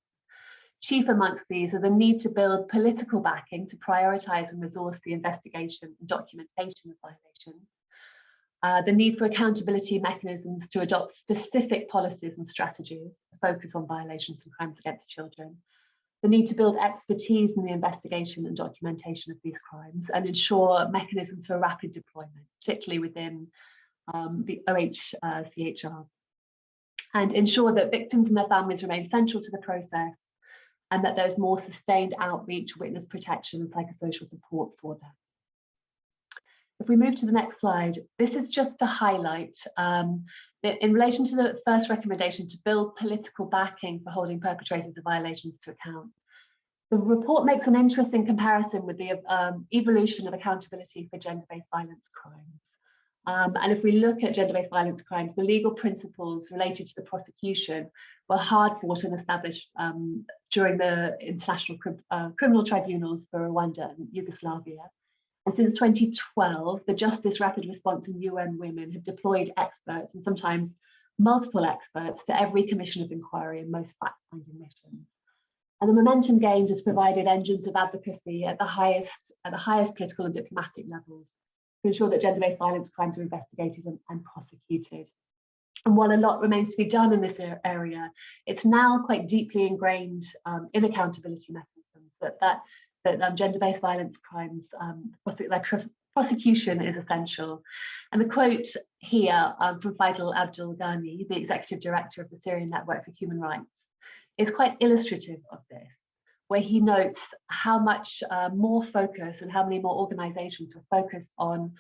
Chief amongst these are the need to build political backing to prioritise and resource the investigation and documentation of violations, uh, the need for accountability mechanisms to adopt specific policies and strategies to focus on violations and crimes against children, the need to build expertise in the investigation and documentation of these crimes and ensure mechanisms for rapid deployment, particularly within um, the OHCHR, uh, and ensure that victims and their families remain central to the process and that there's more sustained outreach, witness protection and psychosocial support for them. If we move to the next slide, this is just to highlight um, that in relation to the first recommendation to build political backing for holding perpetrators of violations to account. The report makes an interesting comparison with the um, evolution of accountability for gender-based violence crimes. Um, and if we look at gender-based violence crimes, the legal principles related to the prosecution were hard fought and established um, during the international uh, criminal tribunals for Rwanda and Yugoslavia. And since 2012, the Justice Rapid Response and UN Women have deployed experts and sometimes multiple experts to every commission of inquiry and most fact-finding missions. And the momentum gained has provided engines of advocacy at the highest at the highest political and diplomatic levels to ensure that gender-based violence crimes are investigated and, and, prosecuted. And while a lot remains to be done in this area, it's now quite deeply ingrained um, in accountability mechanisms that that that um, gender-based violence crimes, um, prosecution is essential. And the quote here um, from Faisal Abdul Ghani, the executive director of the Syrian Network for Human Rights, is quite illustrative of this, where he notes how much uh, more focus and how many more organizations were focused on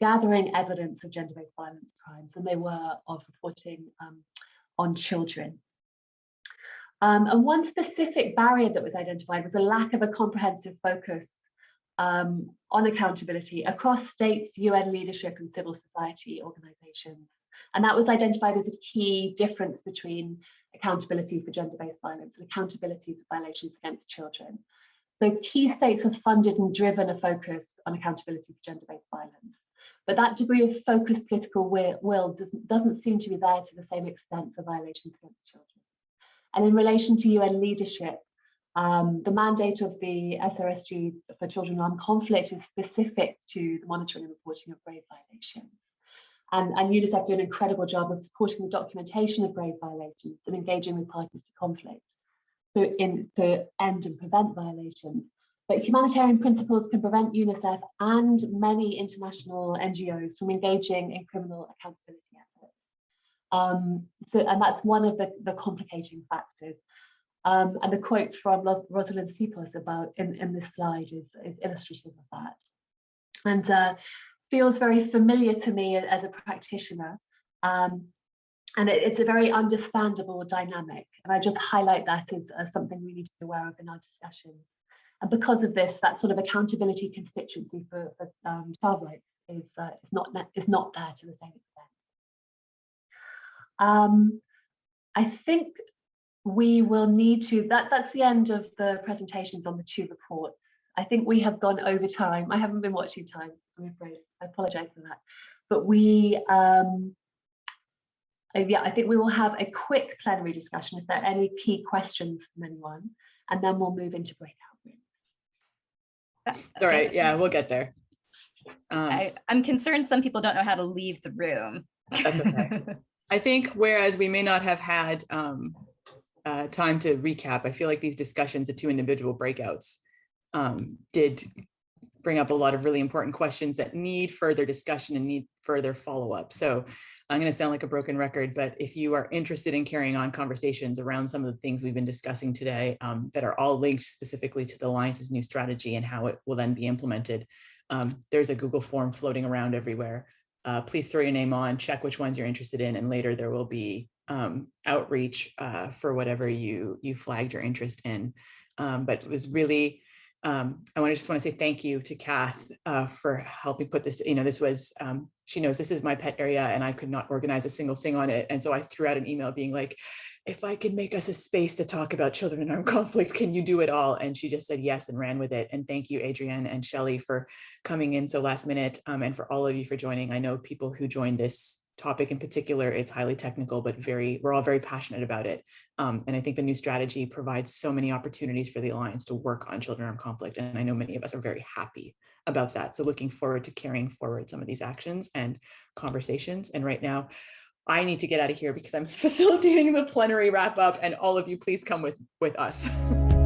gathering evidence of gender-based violence crimes than they were of reporting um, on children. Um, and one specific barrier that was identified was a lack of a comprehensive focus um, on accountability across states, UN leadership and civil society organisations. And that was identified as a key difference between accountability for gender-based violence and accountability for violations against children. So key states have funded and driven a focus on accountability for gender-based violence. But that degree of focused political will, will doesn't, doesn't seem to be there to the same extent for violations against children. And in relation to UN leadership, um, the mandate of the SRSG for Children in Armed Conflict is specific to the monitoring and reporting of grave violations. And, and UNICEF do an incredible job of supporting the documentation of grave violations and engaging with parties to conflict to, in, to end and prevent violations. But humanitarian principles can prevent UNICEF and many international NGOs from engaging in criminal accountability um, so, and that's one of the, the complicating factors. Um, and the quote from Rosalind Sipos about in, in this slide is, is illustrative of that. And uh, feels very familiar to me as a practitioner. Um, and it, it's a very understandable dynamic. And I just highlight that as, as something we need to be aware of in our discussion. And because of this, that sort of accountability constituency for, for um, child rights is, uh, is, not, is not there to the same extent. Um, I think we will need to, that, that's the end of the presentations on the two reports. I think we have gone over time. I haven't been watching time, I'm afraid. I apologize for that. But we, um, uh, yeah, I think we will have a quick plenary discussion if there are any key questions from anyone, and then we'll move into breakout rooms. All right, yeah, we'll get there. Um, I, I'm concerned some people don't know how to leave the room. That's okay. I think whereas we may not have had um, uh, time to recap, I feel like these discussions, the two individual breakouts, um, did bring up a lot of really important questions that need further discussion and need further follow-up. So I'm going to sound like a broken record, but if you are interested in carrying on conversations around some of the things we've been discussing today um, that are all linked specifically to the Alliance's new strategy and how it will then be implemented, um, there's a Google form floating around everywhere. Uh, please throw your name on, check which ones you're interested in, and later there will be um, outreach uh, for whatever you you flagged your interest in. Um, but it was really um, I want to just want to say thank you to Kath uh, for helping put this, you know, this was, um, she knows this is my pet area and I could not organize a single thing on it. And so I threw out an email being like, if I could make us a space to talk about children in armed conflict, can you do it all? And she just said yes and ran with it. And thank you, Adrienne and Shelley for coming in so last minute um, and for all of you for joining. I know people who joined this topic in particular, it's highly technical, but very, we're all very passionate about it. Um, and I think the new strategy provides so many opportunities for the Alliance to work on children in armed conflict. And I know many of us are very happy about that. So looking forward to carrying forward some of these actions and conversations. And right now, I need to get out of here because I'm facilitating the plenary wrap up and all of you please come with, with us.